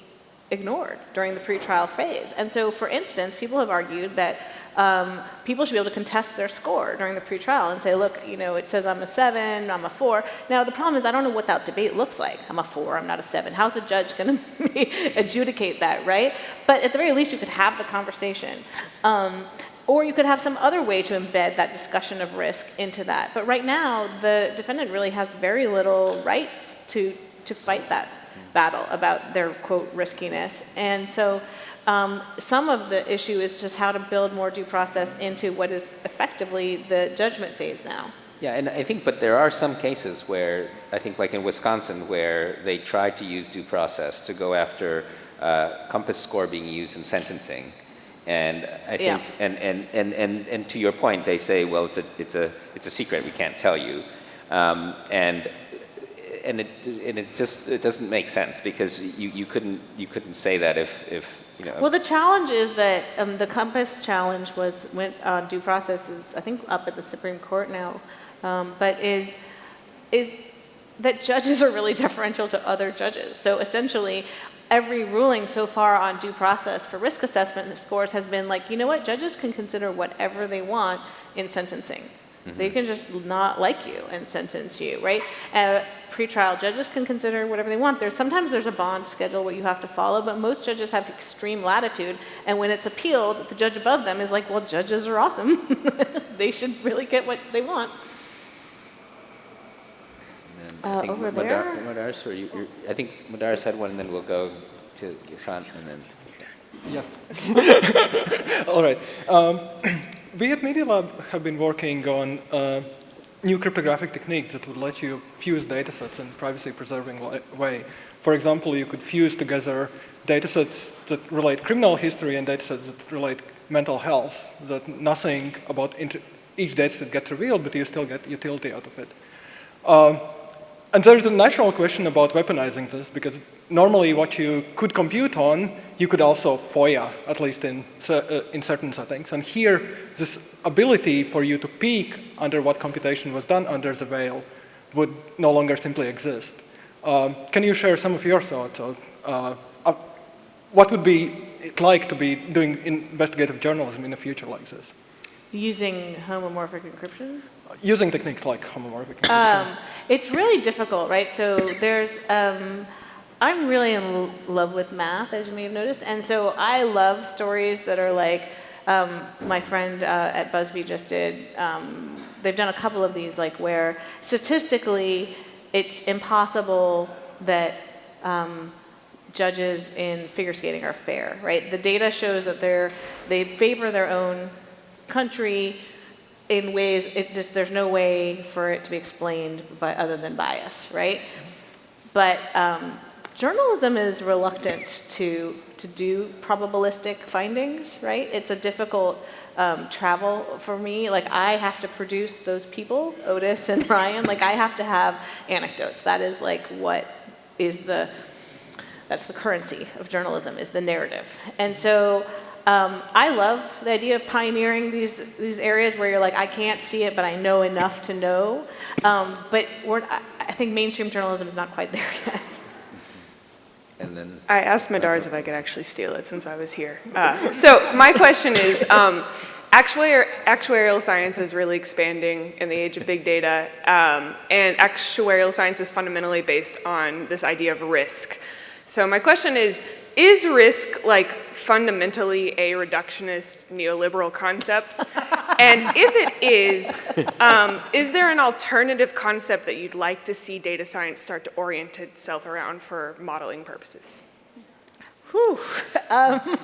ignored during the pretrial phase. And so, for instance, people have argued that um, people should be able to contest their score during the pretrial and say, look, you know, it says I'm a seven, I'm a four. Now, the problem is I don't know what that debate looks like. I'm a four, I'm not a seven. How's the judge going to adjudicate that, right? But at the very least, you could have the conversation. Um, or you could have some other way to embed that discussion of risk into that. But right now, the defendant really has very little rights to, to fight that battle about their, quote, riskiness. And so um, some of the issue is just how to build more due process into what is effectively the judgment phase now. Yeah, and I think, but there are some cases where, I think like in Wisconsin, where they tried to use due process to go after uh, COMPAS score being used in sentencing. And I think, Yeah. and, and, and, and, and to your point, they say, well, it's a, it's a, it's a secret, we can't tell you. Um, and, and it, and it just, it doesn't make sense because you, you couldn't, you couldn't say that if, if, you know. Well, the challenge is that um, the COMPAS challenge was went on due process is I think up at the Supreme Court now, um, but is is that judges are really deferential to other judges. So essentially, every ruling so far on due process for risk assessment and scores has been like, you know what, judges can consider whatever they want in sentencing. They can just not like you and sentence you, right? Uh, pretrial judges can consider whatever they want. There's sometimes there's a bond schedule what you have to follow, but most judges have extreme latitude. And when it's appealed, the judge above them is like, well, judges are awesome. they should really get what they want. And then Uh, I think over Madar- there? Madars, or you, you're- I think Madars had one, and then we'll go to Sean, and then. Yes. All right. Um, we at Media Lab have been working on uh, new cryptographic techniques that would let you fuse datasets in privacy-preserving way. For example, you could fuse together datasets that relate criminal history and datasets that relate mental health, that nothing about each dataset gets revealed, but you still get utility out of it. Um, and there's a natural question about weaponizing this, because normally what you could compute on, you could also FOIA, at least in, uh, in certain settings. And here, this ability for you to peek under what computation was done under the veil would no longer simply exist. Um, can you share some of your thoughts of uh, uh, what would be it like to be doing investigative journalism in a future like this? Using homomorphic encryption? Using techniques like homomorphic. Um, it's really difficult, right? So there's, um, I'm really in love with math, as you may have noticed, and so I love stories that are like, um, my friend uh, at BuzzFeed just did, um, they've done a couple of these, like where statistically it's impossible that um, judges in figure skating are fair, right? The data shows that they're, they favor their own country in ways, it's just, there's no way for it to be explained by, other than bias, right? But um, journalism is reluctant to, to do probabilistic findings, right? It's a difficult um, travel for me. Like I have to produce those people, Otis and Ryan, like I have to have anecdotes. That is like what is the, that's the currency of journalism, is the narrative. And so um, I love the idea of pioneering these, these areas where you're like, I can't see it, but I know enough to know. Um, but I think mainstream journalism is not quite there yet. And then I asked Madars if I could actually steal it since I was here. Uh, so my question is, um, actuarial, actuarial science is really expanding in the age of big data, um, and actuarial science is fundamentally based on this idea of risk. So my question is, is risk like fundamentally a reductionist neoliberal concept? and if it is, um, is there an alternative concept that you'd like to see data science start to orient itself around for modeling purposes? Whew, um,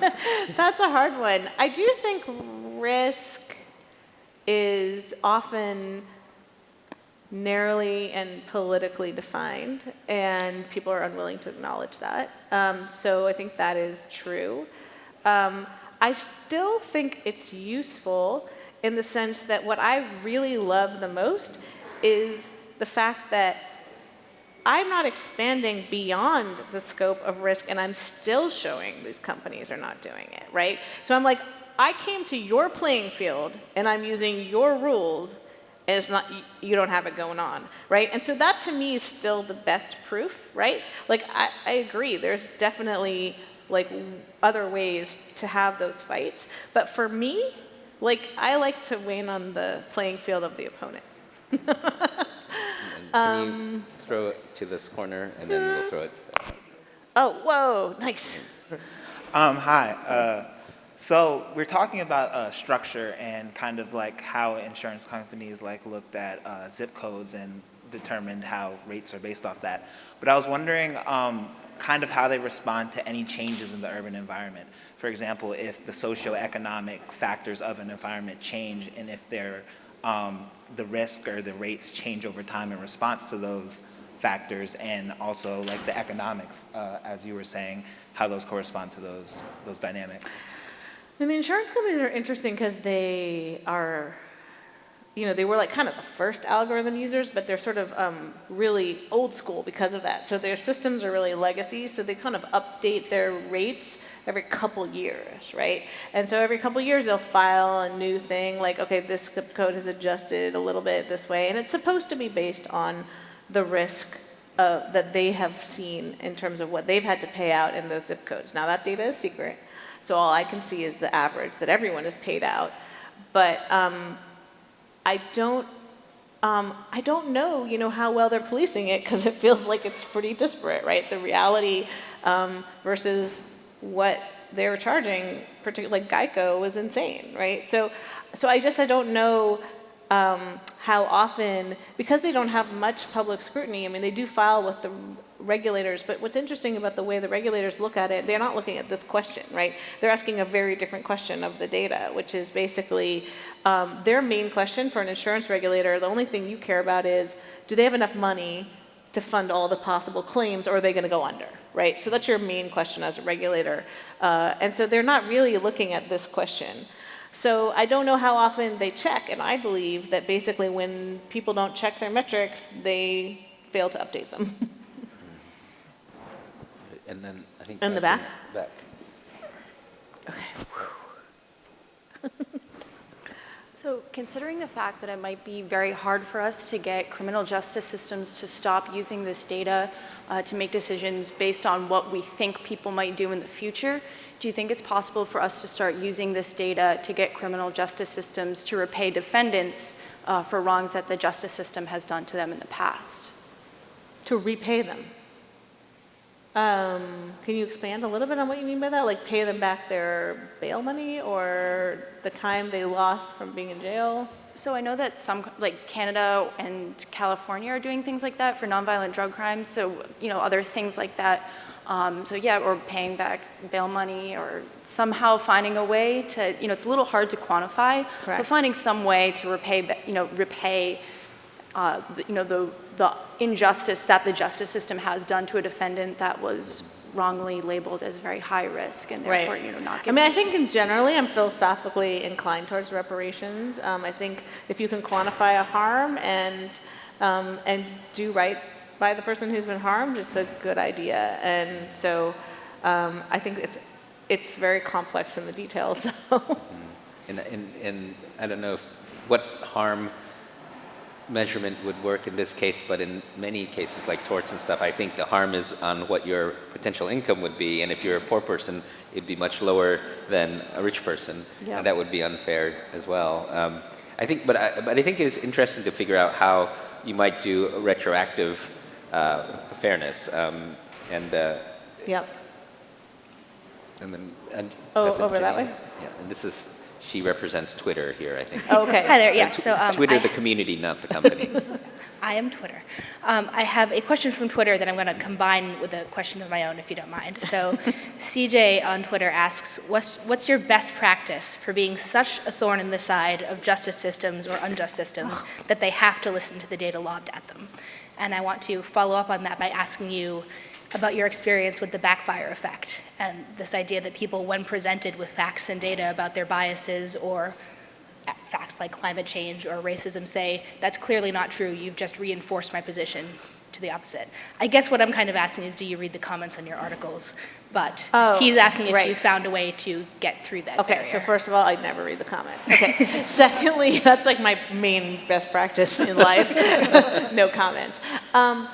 that's a hard one. I do think risk is often narrowly and politically defined, and people are unwilling to acknowledge that. Um, so I think that is true. Um, I still think it's useful in the sense that what I really love the most is the fact that I'm not expanding beyond the scope of risk and I'm still showing these companies are not doing it, right? So I'm like, I came to your playing field and I'm using your rules and it's not, you don't have it going on, right? And so that to me is still the best proof, right? Like I, I agree, there's definitely like other ways to have those fights. But for me, like I like to win on the playing field of the opponent. can um, you throw it to this corner and then we'll throw it Oh, whoa, nice. Um, hi. Uh, so we're talking about uh, structure and kind of like how insurance companies like looked at uh, zip codes and determined how rates are based off that. But I was wondering um, kind of how they respond to any changes in the urban environment. For example, if the socioeconomic factors of an environment change and if um, the risk or the rates change over time in response to those factors and also like the economics, uh, as you were saying, how those correspond to those, those dynamics. And the insurance companies are interesting because they are, you know, they were like kind of the first algorithm users, but they're sort of um, really old school because of that. So their systems are really legacy, so they kind of update their rates every couple years, right? And so every couple years they'll file a new thing like, okay, this zip code has adjusted a little bit this way, and it's supposed to be based on the risk uh, that they have seen in terms of what they've had to pay out in those zip codes. Now that data is secret, so all I can see is the average that everyone is paid out. But um, I don't um, I don't know, you know, how well they're policing it because it feels like it's pretty disparate, right? The reality um, versus what they were charging, particularly like Geico, was insane, right? So, so I just I don't know um, how often because they don't have much public scrutiny. I mean, they do file with the regulators, but what's interesting about the way the regulators look at it, they're not looking at this question, right? They're asking a very different question of the data, which is basically um, their main question for an insurance regulator, the only thing you care about is, do they have enough money to fund all the possible claims or are they going to go under, right? So that's your main question as a regulator. Uh, and so they're not really looking at this question. So I don't know how often they check, and I believe that basically when people don't check their metrics, they fail to update them. And then I think. In the back. back? Back. So considering the fact that it might be very hard for us to get criminal justice systems to stop using this data uh, to make decisions based on what we think people might do in the future, do you think it's possible for us to start using this data to get criminal justice systems to repay defendants uh, for wrongs that the justice system has done to them in the past? To repay them. Um, can you expand a little bit on what you mean by that? Like pay them back their bail money or the time they lost from being in jail? So I know that some, like Canada and California are doing things like that for nonviolent drug crimes. So, you know, other things like that. Um, so yeah, or paying back bail money or somehow finding a way to, you know, it's a little hard to quantify, Correct. but finding some way to repay, you know, repay, uh, the, you know, the, the injustice that the justice system has done to a defendant that was wrongly labeled as very high risk and therefore, you know, not I mean, I think in generally, I'm philosophically inclined towards reparations. Um, I think if you can quantify a harm and, um, and do right by the person who's been harmed, it's a good idea. And so um, I think it's, it's very complex in the details. And, and, and I don't know if, what harm measurement would work in this case, but in many cases like torts and stuff, I think the harm is on what your potential income would be. And if you're a poor person, it'd be much lower than a rich person. Yeah. And that would be unfair as well. Um, I think, but I, but I think it's interesting to figure out how you might do retroactive uh, fairness. Um, and, uh, Yep. and then, and Oh, pass it to over that way? Yeah, and this is, she represents Twitter here, I think. Okay. Hi there, yes, so um, Twitter, I- the community, not the company. I am Twitter. Um, I have a question from Twitter that I'm going to combine with a question of my own, if you don't mind. So, CJ on Twitter asks, what's, what's your best practice for being such a thorn in the side of justice systems or unjust systems that they have to listen to the data lobbed at them? And I want to follow up on that by asking you about your experience with the backfire effect and this idea that people, when presented with facts and data about their biases or facts like climate change or racism say, that's clearly not true, you've just reinforced my position to the opposite. I guess what I'm kind of asking is, do you read the comments on your articles? But Oh, he's asking if right. you found a way to get through that Okay, so first of all, I'd never read the comments. Okay. Secondly, that's like my main best practice in life. no comments. Um,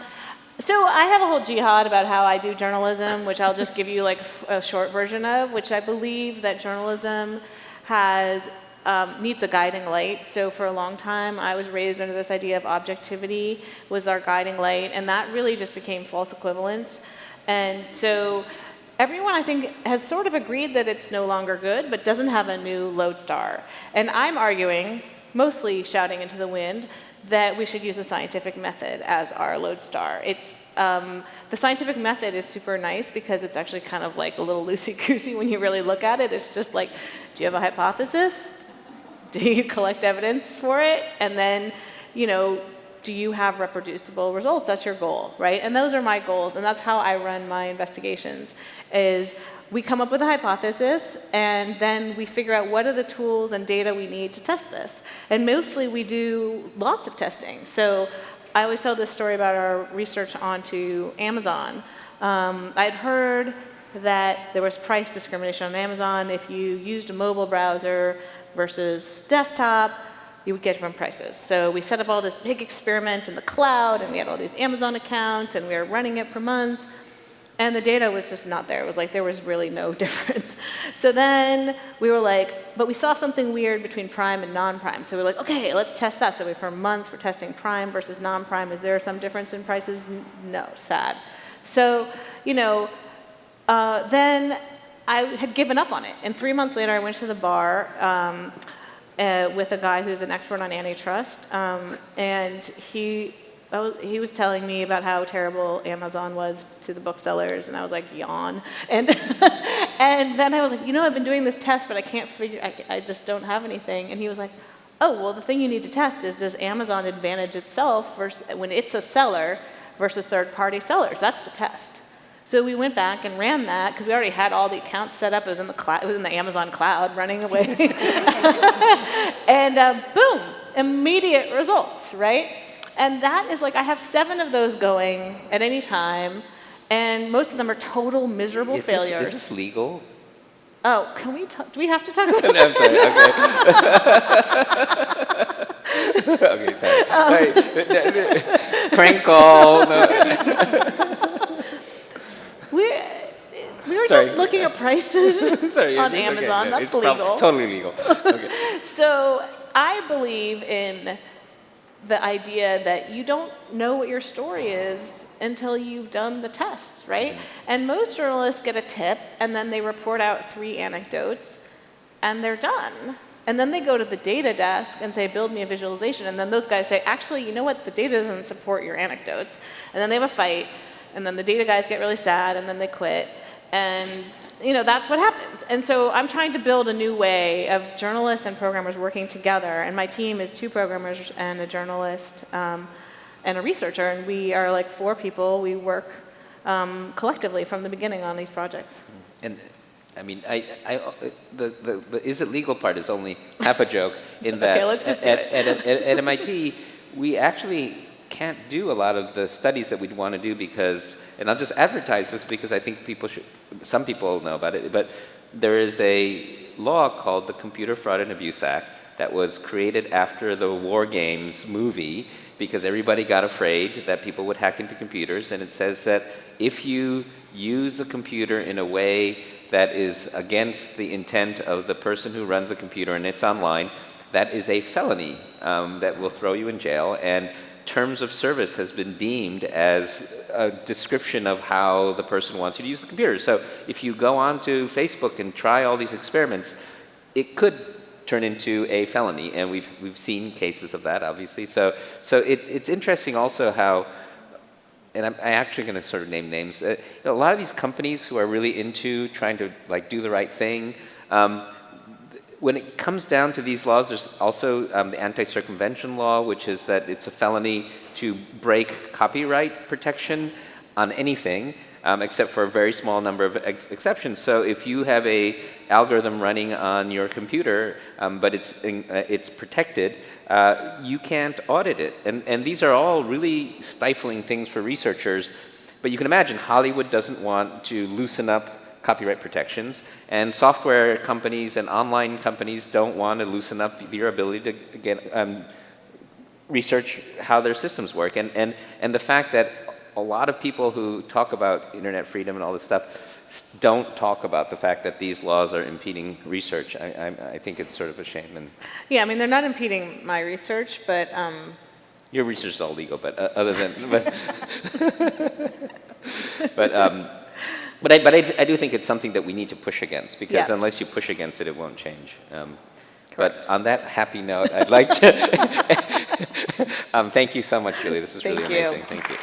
so I have a whole jihad about how I do journalism, which I'll just give you like a short version of, which I believe that journalism has um, needs a guiding light. So for a long time, I was raised under this idea of objectivity was our guiding light, and that really just became false equivalence. And so everyone, I think, has sort of agreed that it's no longer good, but doesn't have a new lodestar. And I'm arguing, mostly shouting into the wind, that we should use the scientific method as our lodestar. It's um, the scientific method is super nice because it's actually kind of like a little loosey-goosey when you really look at it. It's just like, do you have a hypothesis? Do you collect evidence for it? And then, you know, do you have reproducible results? That's your goal, right? And those are my goals, and that's how I run my investigations, is we come up with a hypothesis, and then we figure out what are the tools and data we need to test this. And mostly we do lots of testing. So I always tell this story about our research onto Amazon. Um, I'd heard that there was price discrimination on Amazon. If you used a mobile browser versus desktop, you would get different prices. So we set up all this big experiment in the cloud, and we had all these Amazon accounts, and we were running it for months. And the data was just not there. It was like there was really no difference. So then we were like, but we saw something weird between prime and non-prime. So we are like, okay, let's test that. So we, for months, we're testing prime versus non-prime. Is there some difference in prices? No, sad. So, you know, uh, then I had given up on it. And three months later, I went to the bar um, uh, with a guy who's an expert on antitrust. Um, and he was, he was telling me about how terrible Amazon was to the booksellers, and I was like, yawn. And, and then I was like, you know, I've been doing this test, but I can't figure, I, I just don't have anything. And he was like, oh, well, the thing you need to test is does Amazon advantage itself versus, when it's a seller versus third-party sellers? That's the test. So we went back and ran that because we already had all the accounts set up. It was in the cloud, it was in the Amazon cloud running away. and uh, boom, immediate results, right? And that is like, I have seven of those going at any time, and most of them are total miserable is failures. This, is this legal? Oh, can we talk? Do we have to talk about no, I'm sorry, okay. okay, sorry. Um, right. Prank call. No. we, we were Sorry. just looking at prices sorry, on it's okay, Amazon. That's it's legal. totally legal. Okay. So I believe in the idea that you don't know what your story is until you've done the tests, right? Mm-hmm. And most journalists get a tip and then they report out three anecdotes and they're done. And then they go to the data desk and say, build me a visualization. And then those guys say, actually, you know what? The data doesn't support your anecdotes. And then they have a fight. And then the data guys get really sad and then they quit. And you know, that's what happens. And so I'm trying to build a new way of journalists and programmers working together. And my team is two programmers and a journalist um, and a researcher. And we are like four people. We work um, collectively from the beginning on these projects. And I mean, I, I, the, the, the is it legal part is only half a joke in that Okay, let's just at, at, at, at MIT, we actually can't do a lot of the studies that we'd want to do because, and I'll just advertise this because I think people should, some people know about it, but there is a law called the Computer Fraud and Abuse Act that was created after the War Games movie because everybody got afraid that people would hack into computers and it says that if you use a computer in a way that is against the intent of the person who runs the computer and it's online, that is a felony um, that will throw you in jail. And terms of service has been deemed as a description of how the person wants you to use the computer. So if you go onto Facebook and try all these experiments, it could turn into a felony, and we've we've seen cases of that, obviously. So so it, it's interesting also how and I'm, I'm actually going to sort of name names. Uh, you know, a lot of these companies who are really into trying to like do the right thing, um, when it comes down to these laws, there's also um, the anti-circumvention law, which is that it's a felony to break copyright protection on anything, um, except for a very small number of ex exceptions. So if you have a algorithm running on your computer, um, but it's, in, uh, it's protected, uh, you can't audit it. And, and these are all really stifling things for researchers. But you can imagine Hollywood doesn't want to loosen up copyright protections, and software companies and online companies don't want to loosen up your ability to get um, research how their systems work. And, and, and the fact that a lot of people who talk about internet freedom and all this stuff don't talk about the fact that these laws are impeding research. I, I, I think it's sort of a shame. And Yeah, I mean, they're not impeding my research, but um, your research is all legal, but uh, other than, but, but, um, but, I, but I, I, do think it's something that we need to push against because Yeah. unless you push against it, it won't change. Um, but on that happy note, I'd like to um, thank you so much, Julie. This is Thank really you. amazing. Thank you.